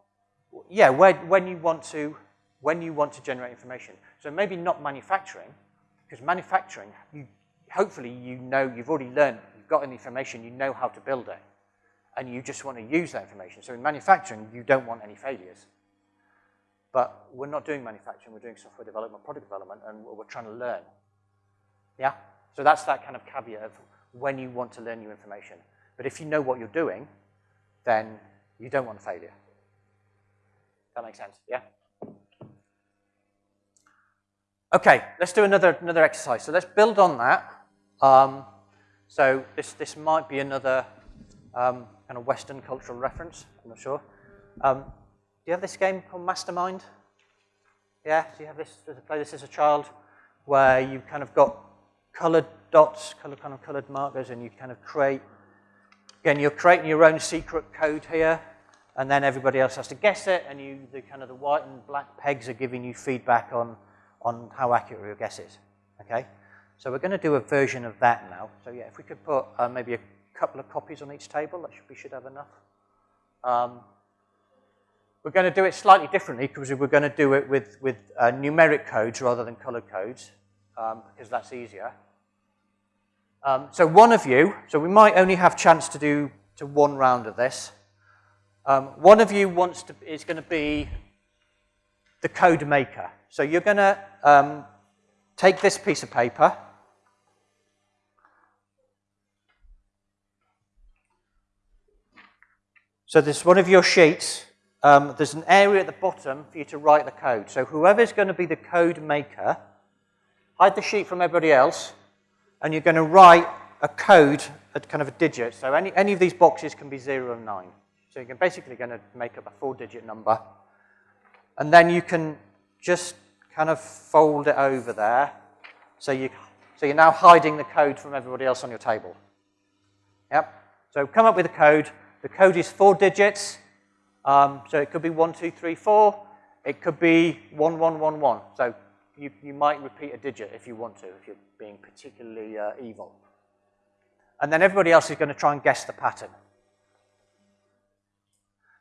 yeah, when, when you want to when you want to generate information. So maybe not manufacturing, because manufacturing, you, hopefully you know, you've already learned, you've got the information, you know how to build it and you just want to use that information. So in manufacturing, you don't want any failures. But we're not doing manufacturing, we're doing software development, product development, and we're trying to learn. Yeah? So that's that kind of caveat of when you want to learn new information. But if you know what you're doing, then you don't want failure. That makes sense, yeah? Okay, let's do another, another exercise. So let's build on that. Um, so this, this might be another um, kind of Western cultural reference, I'm not sure. Um, you have this game called Mastermind? Yeah, do you have this, to play this as a child? Where you've kind of got colored dots, color, kind of colored markers, and you kind of create, again, you're creating your own secret code here, and then everybody else has to guess it, and you, the kind of the white and black pegs are giving you feedback on, on how accurate your guess is, okay? So we're going to do a version of that now. So yeah, if we could put uh, maybe a couple of copies on each table. That should, we should have enough. Um, we're going to do it slightly differently because we're going to do it with, with uh, numeric codes rather than color codes um, because that's easier. Um, so one of you, so we might only have chance to do to one round of this. Um, one of you wants to, is going to be the code maker. So you're going to um, take this piece of paper So this one of your sheets, um, there's an area at the bottom for you to write the code. So whoever's going to be the code maker, hide the sheet from everybody else, and you're going to write a code at kind of a digit. So any, any of these boxes can be 0 and 9. So you're basically going to make up a four-digit number. And then you can just kind of fold it over there. So, you, so you're now hiding the code from everybody else on your table. Yep. So come up with a code. The code is four digits. Um, so it could be one, two, three, four. It could be one, one, one, one. So you, you might repeat a digit if you want to, if you're being particularly uh, evil. And then everybody else is going to try and guess the pattern.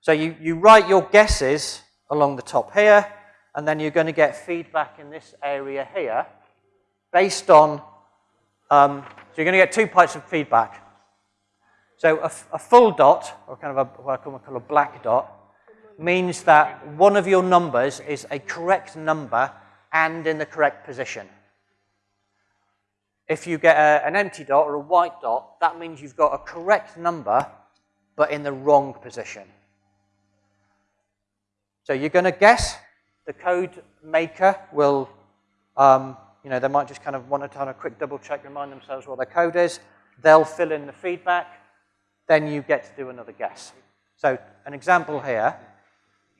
So you, you write your guesses along the top here, and then you're going to get feedback in this area here based on, um, so you're going to get two types of feedback. So a, a full dot, or kind of a, what I call a black dot, means that one of your numbers is a correct number and in the correct position. If you get a, an empty dot or a white dot, that means you've got a correct number, but in the wrong position. So you're going to guess. The code maker will, um, you know, they might just kind of want to have a quick double check, remind themselves what their code is. They'll fill in the feedback then you get to do another guess. So an example here.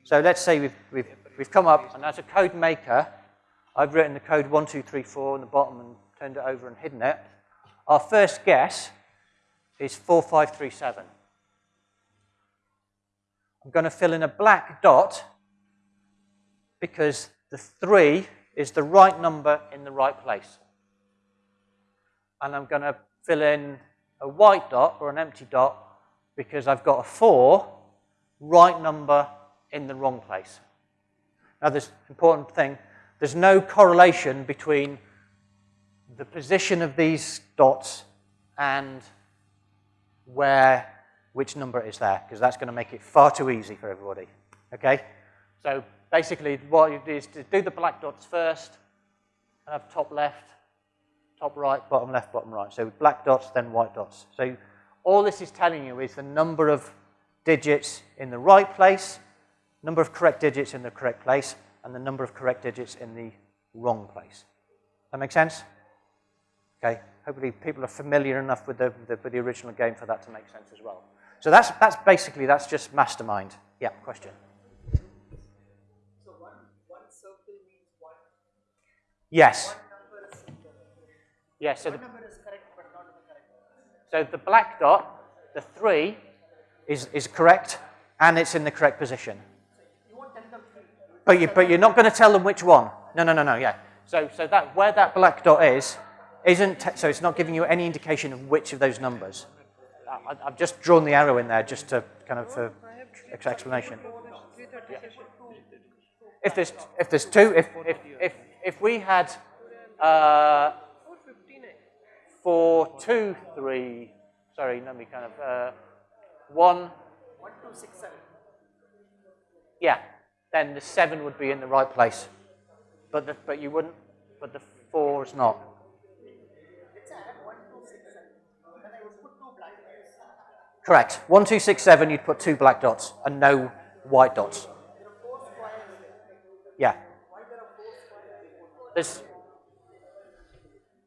So let's say we've, we've, we've come up, and as a code maker, I've written the code 1234 on the bottom and turned it over and hidden it. Our first guess is 4537. I'm going to fill in a black dot because the 3 is the right number in the right place. And I'm going to fill in a white dot or an empty dot because I've got a 4 right number in the wrong place. Now, this important thing, there's no correlation between the position of these dots and where, which number is there, because that's going to make it far too easy for everybody. Okay? So basically, what you do is to do the black dots first, and have top left, top right, bottom left, bottom right. So black dots, then white dots. So all this is telling you is the number of digits in the right place, number of correct digits in the correct place, and the number of correct digits in the wrong place. That make sense? Okay, hopefully people are familiar enough with the, the, with the original game for that to make sense as well. So that's, that's basically, that's just mastermind. Yeah, question. So one, one circle means one, Yes. one Yes, so the, one number is correct but not the correct one. so the black dot, the three, is, is correct, and it's in the correct position. But, you, but you're not going to tell them which one. No, no, no, no, yeah. So, so that, where that black dot is, isn't, so it's not giving you any indication of which of those numbers. I, I've just drawn the arrow in there just to kind of for explanation. Three thirty. If there's, if there's two, if, if, if, if we had uh, Four two, three, sorry, let me kind of, uh, one, One, two, six, seven. yeah, then the seven would be in the right place. But, the, but you wouldn't, but the four is not. Correct. One, two, six, seven, you'd put two black dots and no white dots. Yeah. There's,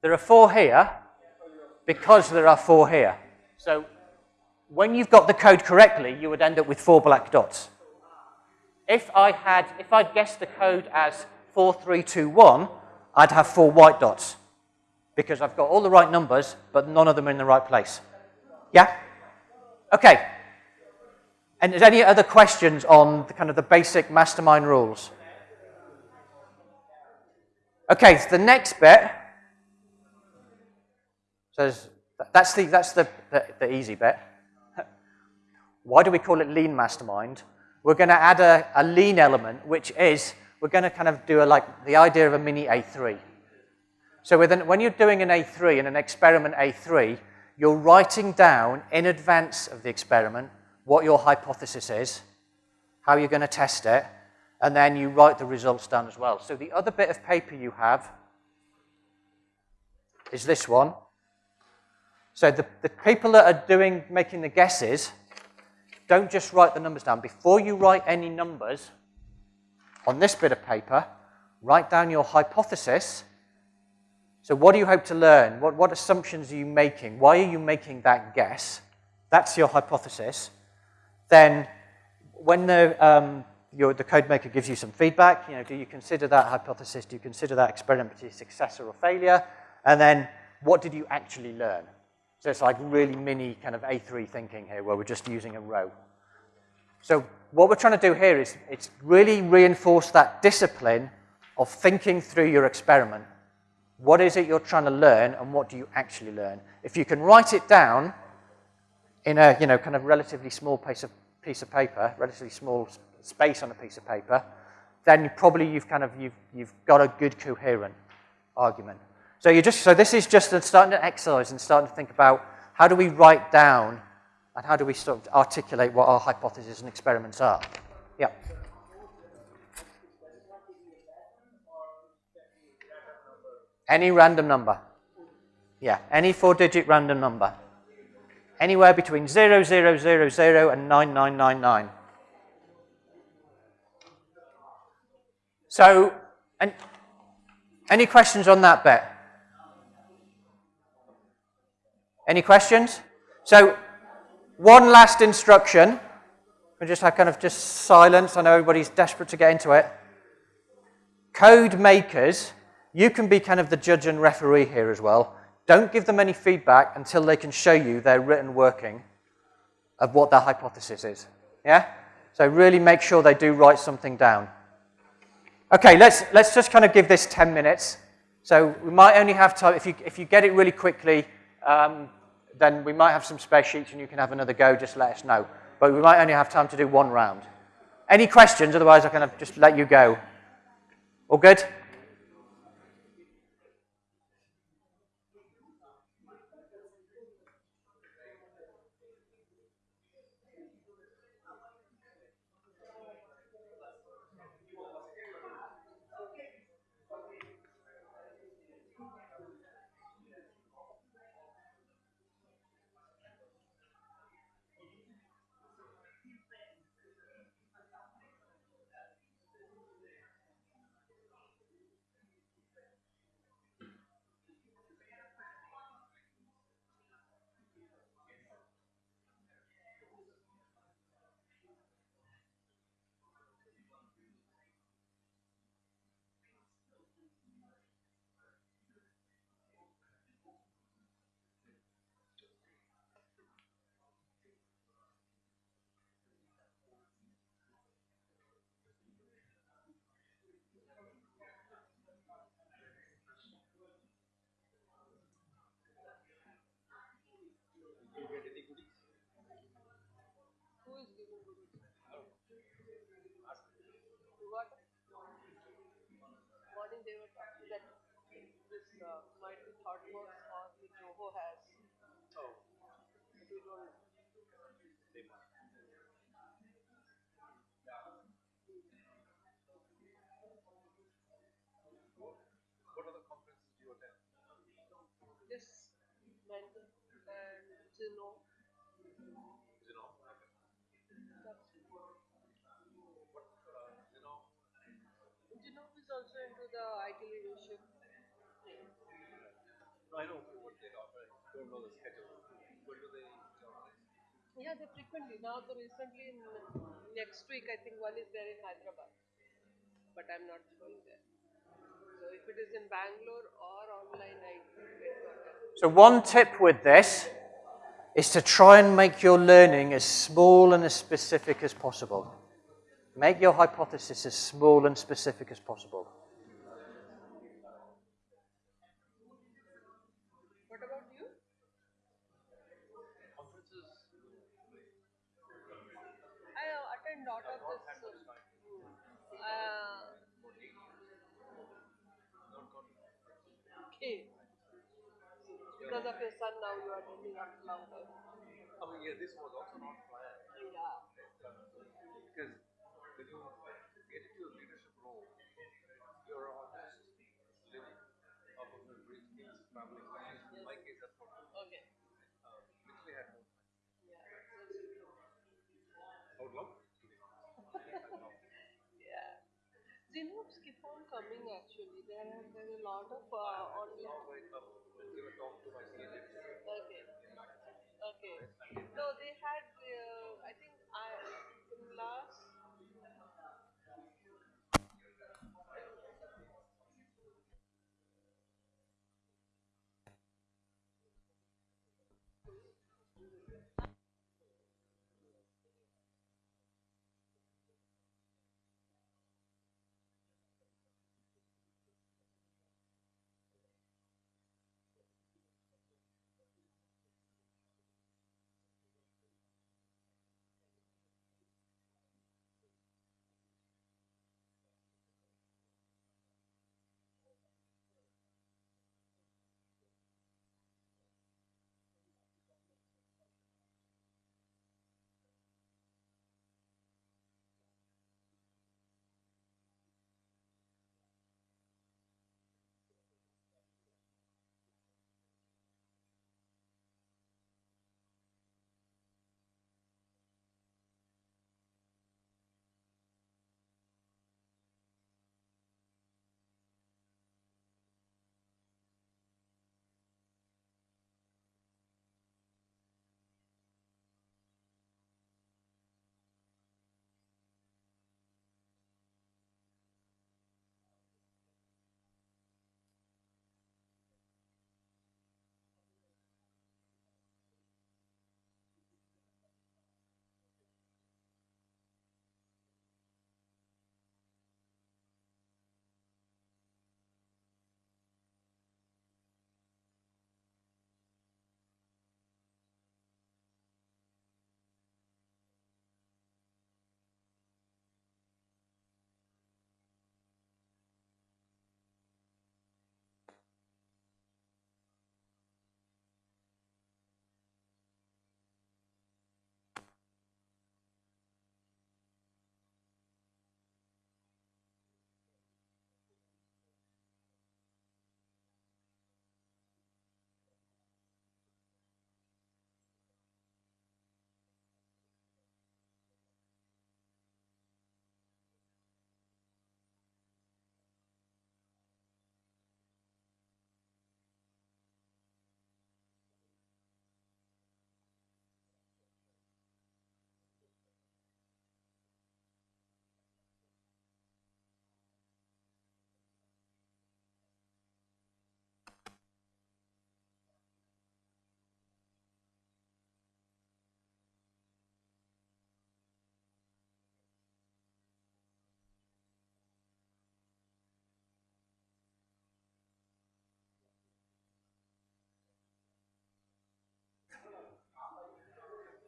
there are four here because there are four here. So when you've got the code correctly, you would end up with four black dots. If I had, if I'd guessed the code as 4321, I'd have four white dots because I've got all the right numbers, but none of them are in the right place. Yeah? Okay. And is any other questions on the kind of the basic mastermind rules? Okay, so the next bit says that's the that's the, the, the easy bit. Why do we call it lean mastermind? We're going to add a, a lean element, which is we're going to kind of do a, like the idea of a mini A3. So when you're doing an A3 and an experiment A3, you're writing down in advance of the experiment what your hypothesis is, how you're going to test it, and then you write the results down as well. So the other bit of paper you have is this one. So the, the people that are doing, making the guesses, don't just write the numbers down. Before you write any numbers on this bit of paper, write down your hypothesis. So what do you hope to learn? What, what assumptions are you making? Why are you making that guess? That's your hypothesis. Then when the, um, your, the code maker gives you some feedback, you know, do you consider that hypothesis, do you consider that experiment to be a success or a failure? And then what did you actually learn? So it's like really mini kind of A3 thinking here where we're just using a row. So what we're trying to do here is it's really reinforce that discipline of thinking through your experiment. What is it you're trying to learn and what do you actually learn? If you can write it down in a, you know, kind of relatively small piece of, piece of paper, relatively small space on a piece of paper, then probably you've kind of, you've, you've got a good coherent argument. So you just, so this is just starting to exercise and starting to think about how do we write down and how do we sort of articulate what our hypotheses and experiments are. Yeah. Any random number. Yeah, any four-digit random number. Anywhere between 0000 and 9999. So, and any questions on that bit? Any questions? So, one last instruction. We just have kind of just silence. I know everybody's desperate to get into it. Code makers, you can be kind of the judge and referee here as well. Don't give them any feedback until they can show you their written working of what their hypothesis is. Yeah? So really make sure they do write something down. Okay, let's, let's just kind of give this 10 minutes. So we might only have time, if you, if you get it really quickly, um, then we might have some spare sheets and you can have another go, just let us know. But we might only have time to do one round. Any questions? Otherwise, I can just let you go. All good? artwork on the Joho has. Oh. What other conferences do you attend? This mental and Zeno I know what they offer. I don't know the schedule. When do they organize? Yeah, they frequently. Now, the recently, in next week, I think one is there in Hyderabad, but I'm not going there. So if it is in Bangalore or online, I wait for. So one tip with this is to try and make your learning as small and as specific as possible. Make your hypothesis as small and specific as possible. What about you? I uh, attend lot of this. Uh, okay. Because of your son, now you are attending after long time. I mean, yeah, this was also not planned. Yeah. Because when you get into a leadership role, you're almost living off of the rich kid's family. In my case, that's what Okay. uh, literally had no time. Yeah. I would love. Zinoops keep on coming actually. There are there are a lot of uh, online. Okay. Okay. No, they had. Uh, I think I in last.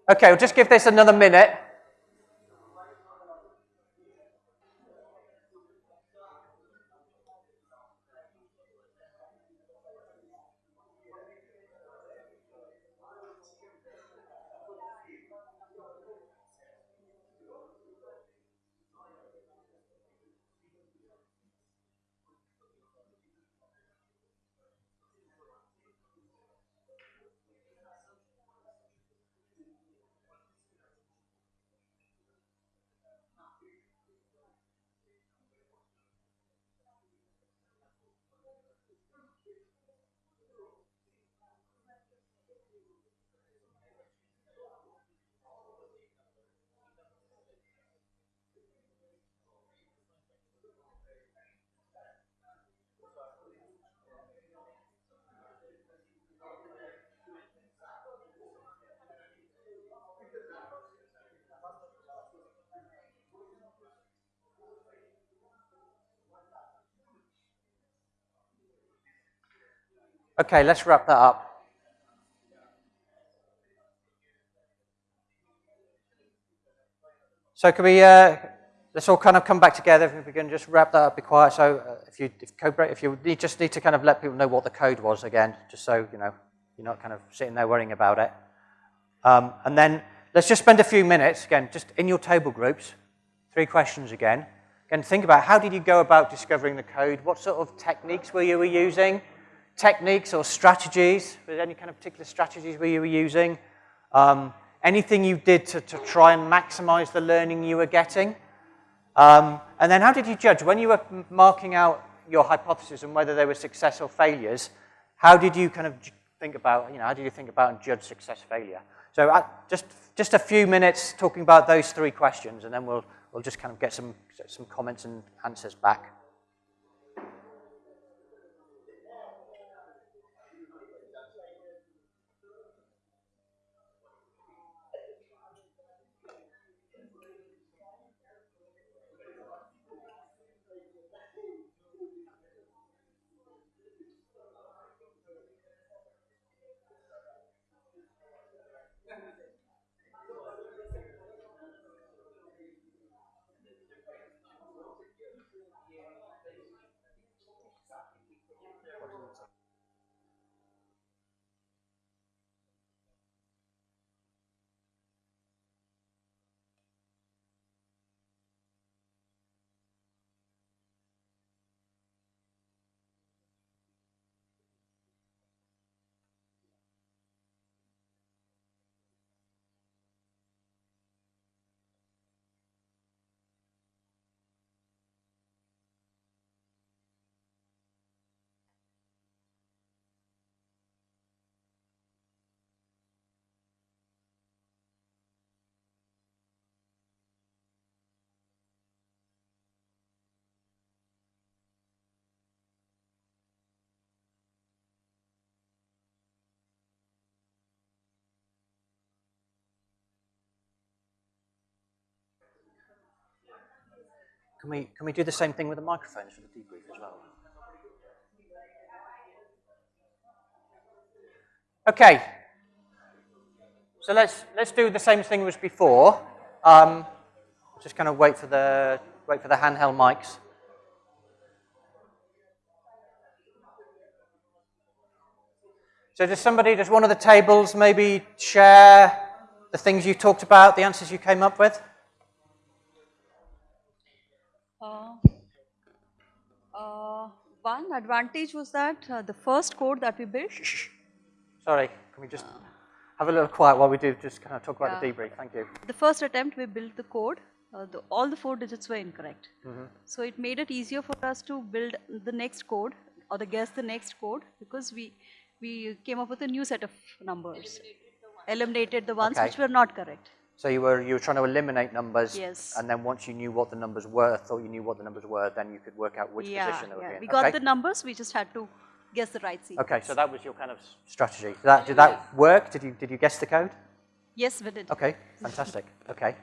Okay, we'll just give this another minute. Okay, let's wrap that up. So can we, uh, let's all kind of come back together, if we can just wrap that up, be quiet. So uh, if you, if code break, if you need, just need to kind of let people know what the code was again, just so, you know, you're not kind of sitting there worrying about it. Um, and then let's just spend a few minutes, again, just in your table groups, three questions again. Again, think about how did you go about discovering the code? What sort of techniques were you using? Techniques or strategies? There any kind of particular strategies were you were using? Um, anything you did to, to try and maximize the learning you were getting? Um, and then how did you judge? When you were marking out your hypotheses and whether they were success or failures, how did you kind of think about, you know, how did you think about and judge success failure? So uh, just, just a few minutes talking about those three questions and then we'll, we'll just kind of get some, some comments and answers back. Can we, can we do the same thing with the microphones for the debrief as well? Okay. So let's, let's do the same thing as before. Um, just kind of wait for the, wait for the handheld mics. So does somebody, does one of the tables maybe share the things you talked about, the answers you came up with? One advantage was that uh, the first code that we built. Sorry, can we just have a little quiet while we do just kind of talk about Yeah. the debrief? Thank you. The first attempt we built the code, uh, the, all the four digits were incorrect. Mm-hmm. So it made it easier for us to build the next code or the guess the next code because we we came up with a new set of numbers, eliminated the ones Okay. which were not correct. So you were you were trying to eliminate numbers, Yes. and then once you knew what the numbers were, thought you knew what the numbers were, then you could work out which yeah, position they were yeah. in. We got okay? the numbers, we just had to guess the right sequence. okay, so that was your kind of strategy. Did that, did that work? Did you did you guess the code? Yes, we did. Okay, fantastic. Okay.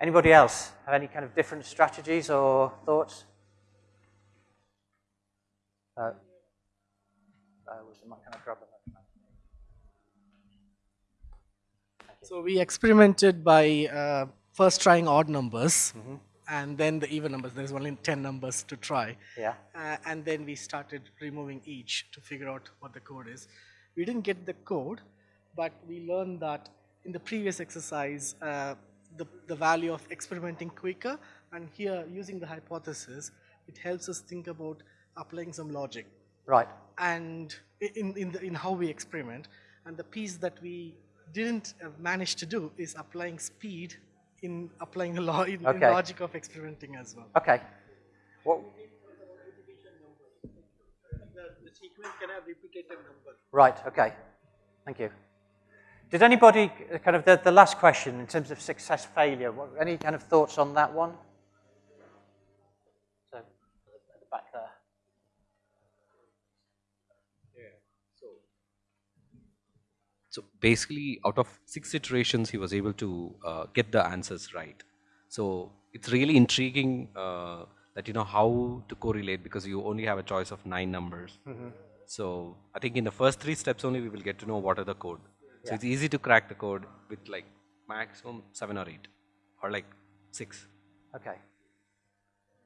Anybody else have any kind of different strategies or thoughts? Uh, uh, was the mic kind of grab the So we experimented by uh, first trying odd numbers Mm-hmm. and then the even numbers. There's only 10 numbers to try. Yeah. Uh, and then we started removing each to figure out what the code is. We didn't get the code, but we learned that in the previous exercise, uh, the, the value of experimenting quicker, and here using the hypothesis, it helps us think about applying some logic Right. and in, in, the, in how we experiment. And the piece that we didn't uh, manage to do is applying speed in applying the law in, in logic of experimenting as well. Okay. What? The, sequence can have repetitive number. Right, okay. Thank you. Did anybody, uh, kind of the, the last question in terms of success failure, what, any kind of thoughts on that one? So, at the back there. So basically, out of six iterations, he was able to uh, get the answers right. So it's really intriguing uh, that you know how to correlate because you only have a choice of nine numbers. So I think in the first three steps only we will get to know what are the code. So Yeah. it's easy to crack the code with like maximum seven or eight or like six. Okay.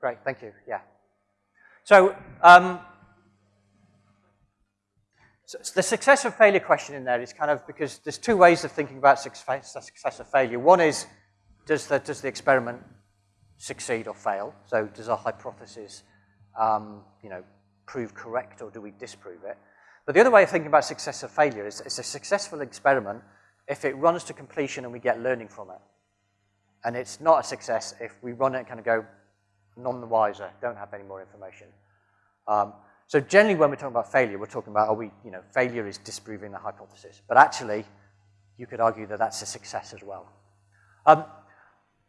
Great, thank you, yeah. So, um, so the success or failure question in there is kind of, because there's two ways of thinking about success, or failure. One is, does the, does the experiment succeed or fail? So does our hypothesis, um, you know, prove correct or do we disprove it? But the other way of thinking about success or failure is it's a successful experiment if it runs to completion and we get learning from it. And it's not a success if we run it and kind of go none the wiser, don't have any more information. Um, so generally when we're talking about failure, we're talking about, are we, you know, failure is disproving the hypothesis. But actually, you could argue that that's a success as well. Um,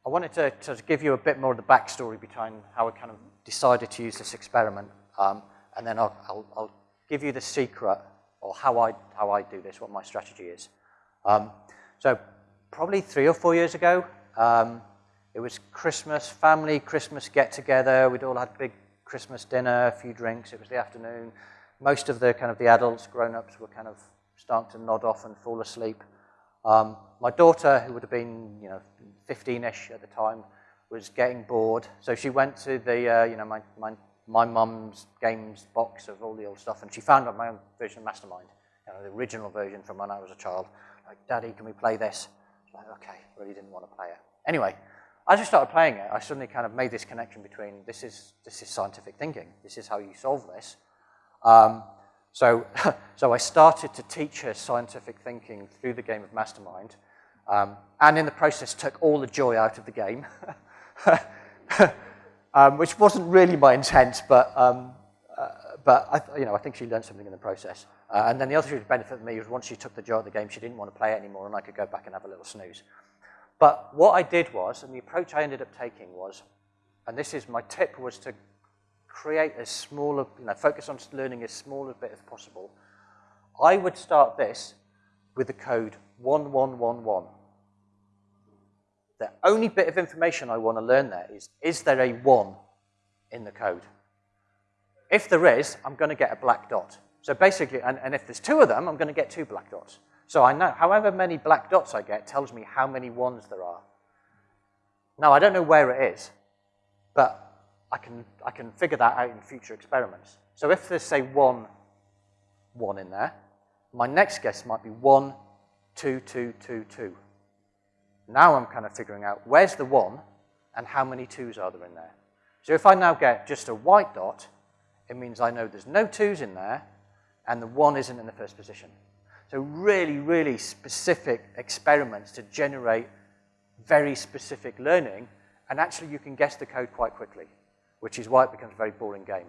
I wanted to, to give you a bit more of the backstory behind how I kind of decided to use this experiment. Um, and then I'll, I'll, I'll give you the secret or how I, how I do this, what my strategy is. Um, so probably three or four years ago, um, it was Christmas, family Christmas get together. We'd all had big Christmas dinner, a few drinks. It was the afternoon. Most of the kind of the adults, grown-ups, were kind of starting to nod off and fall asleep. Um, my daughter, who would have been, you know, 15-ish at the time, was getting bored. So she went to the, uh, you know, my, my, my mum's games box of all the old stuff, and she found my own version of Mastermind, you know, the original version from when I was a child. Like, Daddy, can we play this? Like, okay, really didn't want to play it. Anyway, as I started playing it, I suddenly kind of made this connection between this is, this is scientific thinking. This is how you solve this. Um, so, so I started to teach her scientific thinking through the game of Mastermind, um, and in the process took all the joy out of the game, um, which wasn't really my intent, but, um, uh, but I, you know, I think she learned something in the process. Uh, and then the other benefit for me was once she took the joy of the game, she didn't want to play it anymore, and I could go back and have a little snooze. But what I did was, and the approach I ended up taking was, and this is my tip, was to create as small, you know, focus on learning as small a bit as possible. I would start this with the code 1111. The only bit of information I want to learn there is, is there a 1 in the code? If there is, I'm going to get a black dot. So basically, and, and if there's two of them, I'm going to get two black dots. So I know, however many black dots I get tells me how many ones there are. Now, I don't know where it is, but I can, I can figure that out in future experiments. So if there's, say, one, one in there, my next guess might be one, two, two, two, two. Now I'm kind of figuring out where's the one and how many twos are there in there. So if I now get just a white dot, it means I know there's no twos in there and the one isn't in the first position. So really, really specific experiments to generate very specific learning, and actually you can guess the code quite quickly, which is why it becomes a very boring game,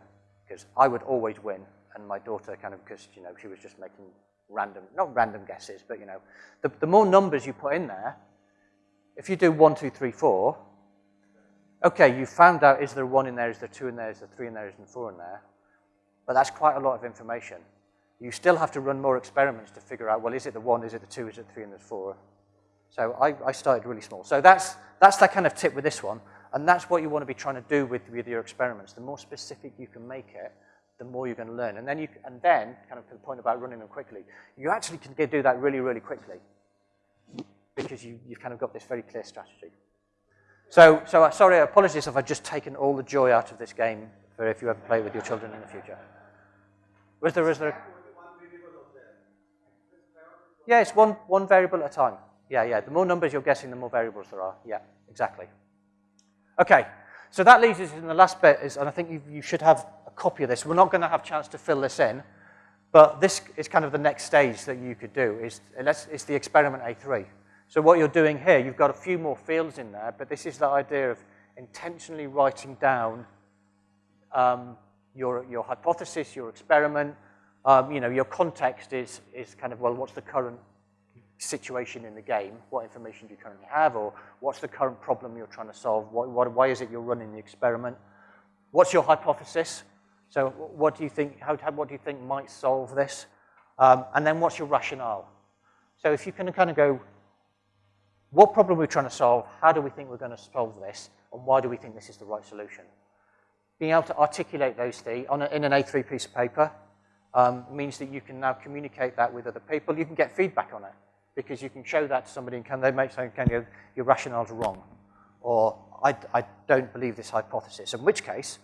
because I would always win, and my daughter kind of, because, you know, she was just making random, not random guesses, but, you know, the, the more numbers you put in there, if you do one, two, three, four, okay, you found out is there one in there, is there two in there, is there three in there, is there four in there, but that's quite a lot of information. You still have to run more experiments to figure out, well, is it the one, is it the two, is it three, and the four? So I, I started really small. So that's, that's that kind of tip with this one, and that's what you want to be trying to do with, with your experiments. The more specific you can make it, the more you're going to learn. And then, you, and then, kind of to the point about running them quickly, you actually can do that really, really quickly because you, you've kind of got this very clear strategy. So, so uh, sorry, apologies if I've just taken all the joy out of this game for if you ever play with your children in the future. Was there, was there? Yeah, it's one, one variable at a time. Yeah, yeah. The more numbers you're guessing, the more variables there are. Yeah, exactly. Okay, so that leaves us in the last bit, is, and I think you, you should have a copy of this. We're not going to have a chance to fill this in, but this is kind of the next stage that you could do. Is it's the experiment A3. So what you're doing here, you've got a few more fields in there, but this is the idea of intentionally writing down um, your, your hypothesis, your experiment, um, you know, your context is, is kind of, well, what's the current situation in the game? What information do you currently have? Or what's the current problem you're trying to solve? Why is it you're running the experiment? What's your hypothesis? So what do you think, how, what do you think might solve this? Um, and then what's your rationale? So if you can kind of go, what problem are we trying to solve? How do we think we're going to solve this? And why do we think this is the right solution? Being able to articulate those three on a, in an A3 piece of paper, um, means that you can now communicate that with other people. You can get feedback on it because you can show that to somebody and can they make something, can you, your rationale's wrong. Or I, I don't believe this hypothesis. In which case,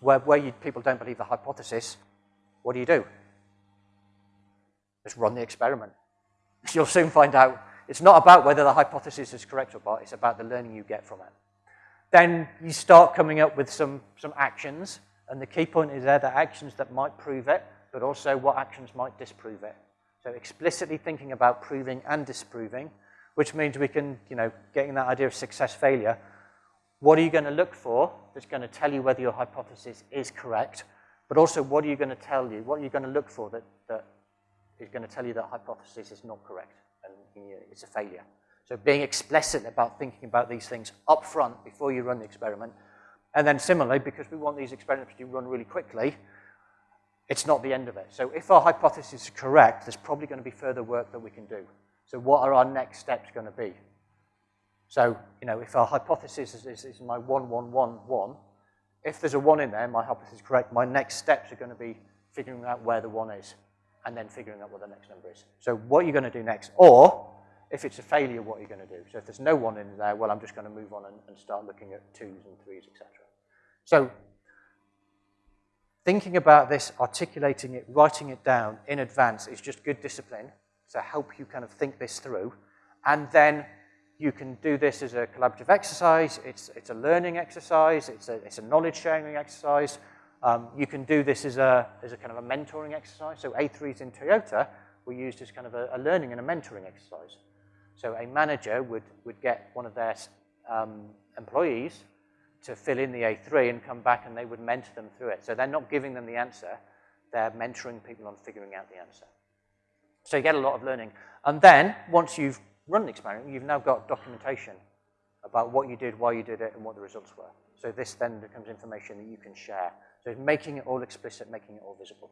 where, where you, people don't believe the hypothesis, what do you do? Just run the experiment. You'll soon find out it's not about whether the hypothesis is correct or not, it's about the learning you get from it. Then you start coming up with some, some actions, and the key point is there the actions that might prove it, but also what actions might disprove it. So explicitly thinking about proving and disproving, which means we can, you know, getting that idea of success failure, what are you going to look for that's going to tell you whether your hypothesis is correct, but also what are you going to tell you, what are you going to look for that, that is going to tell you that hypothesis is not correct and it's a failure. So being explicit about thinking about these things up front before you run the experiment. And then similarly, because we want these experiments to run really quickly, it's not the end of it. So if our hypothesis is correct, there's probably going to be further work that we can do. So what are our next steps going to be? So, you know, if our hypothesis is, is, is my 1, 1, 1, 1, if there's a 1 in there, my hypothesis is correct, my next steps are going to be figuring out where the 1 is and then figuring out what the next number is. So what are you going to do next? Or, if it's a failure, what are you going to do? So if there's no 1 in there, well, I'm just going to move on and, and start looking at 2s and 3s, etc. So thinking about this, articulating it, writing it down in advance is just good discipline to help you kind of think this through. And then you can do this as a collaborative exercise. It's, it's a learning exercise. It's a, it's a knowledge sharing exercise. Um, you can do this as a, as a kind of a mentoring exercise. So A3s in Toyota were used as kind of a, a learning and a mentoring exercise. So a manager would, would get one of their um, employees to fill in the A3 and come back and they would mentor them through it. So they're not giving them the answer, they're mentoring people on figuring out the answer. So you get a lot of learning. And then, once you've run the experiment, you've now got documentation about what you did, why you did it, and what the results were. So this then becomes information that you can share. So it's making it all explicit, making it all visible.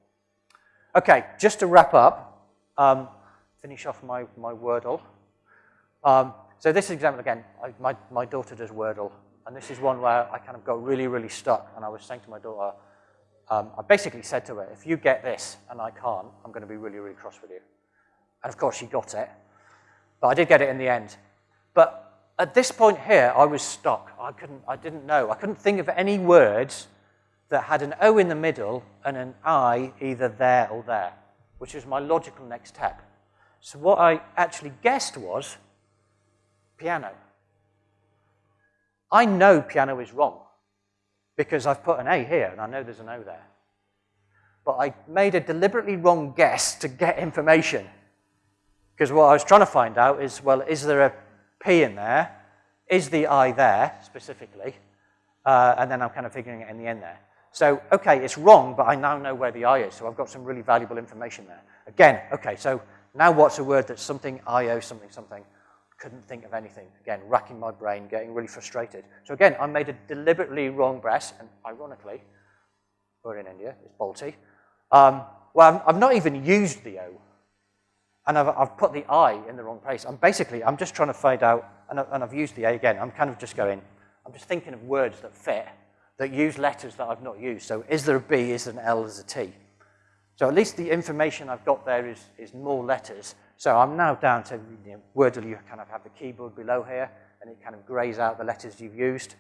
Okay, just to wrap up, um, finish off my, my Wordle. Um, so this example again, I, my, my daughter does Wordle, and this is one where I kind of got really, really stuck, and I was saying to my daughter, um, I basically said to her, if you get this and I can't, I'm going to be really, really cross with you. And of course she got it, but I did get it in the end. But at this point here, I was stuck. I couldn't, I didn't know. I couldn't think of any words that had an O in the middle and an I either there or there, which was my logical next step. So what I actually guessed was piano. I know piano is wrong because I've put an A here and I know there's an O there. But I made a deliberately wrong guess to get information. Because what I was trying to find out is, well, is there a P in there? Is the I there, specifically? Uh, and then I'm kind of figuring it in the end there. So, okay, it's wrong, but I now know where the I is, so I've got some really valuable information there. Again, okay, so now what's a word that's something IO, something, something? Couldn't think of anything. Again, racking my brain, getting really frustrated. So again, I made a deliberately wrong guess, and ironically, we're in India, it's Balti. Um, well, I've not even used the O, and I've, I've, put the I in the wrong place. I'm basically, I'm just trying to find out, and, I, and I've used the A again. I'm kind of just going, I'm just thinking of words that fit, that use letters that I've not used. So is there a B, is there an L, is there a T? So at least the information I've got there is, is more letters. So I'm now down to you know, Wordle, you kind of have the keyboard below here, and it kind of grays out the letters you've used.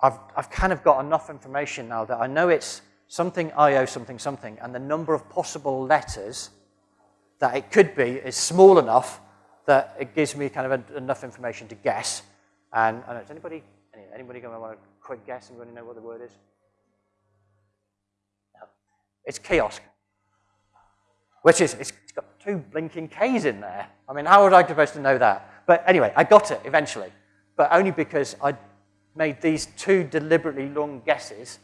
I've, I've kind of got enough information now that I know it's something IO something something, and the number of possible letters that it could be is small enough that it gives me kind of a, enough information to guess. And, and is anybody, anybody going to want a quick guess? Anybody know what the word is? No. It's kiosk. Which is, it's got two blinking Ks in there. I mean, how was I supposed to know that? But anyway, I got it eventually. But only because I made these two deliberately long guesses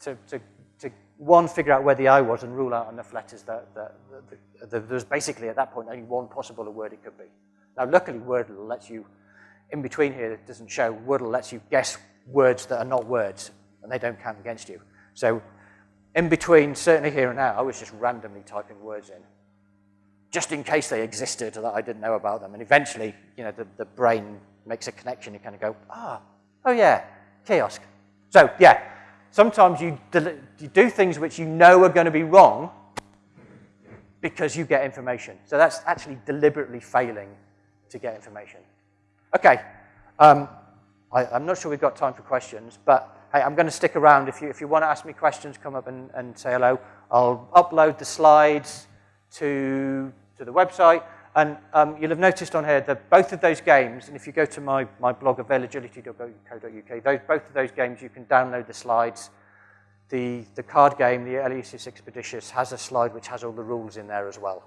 to, to, to one, figure out where the I was and rule out enough letters that, that, that, that there's basically at that point only one possible word it could be. Now, luckily, Wordle lets you, in between here, it doesn't show, Wordle lets you guess words that are not words, and they don't count against you. So in between, certainly here and now, I was just randomly typing words in, just in case they existed that I didn't know about them. And eventually, you know, the, the brain makes a connection. You kind of go, ah, oh yeah, kiosk. So yeah, sometimes you, you do things which you know are going to be wrong, because you get information. So that's actually deliberately failing to get information. Okay, um, I, am not sure we've got time for questions, but hey, I'm going to stick around. If you, if you want to ask me questions, come up and, and say hello. I'll upload the slides to, to the website. And um, you'll have noticed on here that both of those games, and if you go to my, my blog, availagility.co.uk, those, both of those games, you can download the slides. The, the card game, the Eleusis Expeditious, has a slide which has all the rules in there as well.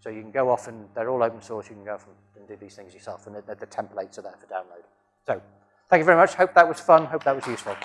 So you can go off and they're all open source. You can go off and do these things yourself, and the, the templates are there for download. So thank you very much. Hope that was fun. Hope that was useful.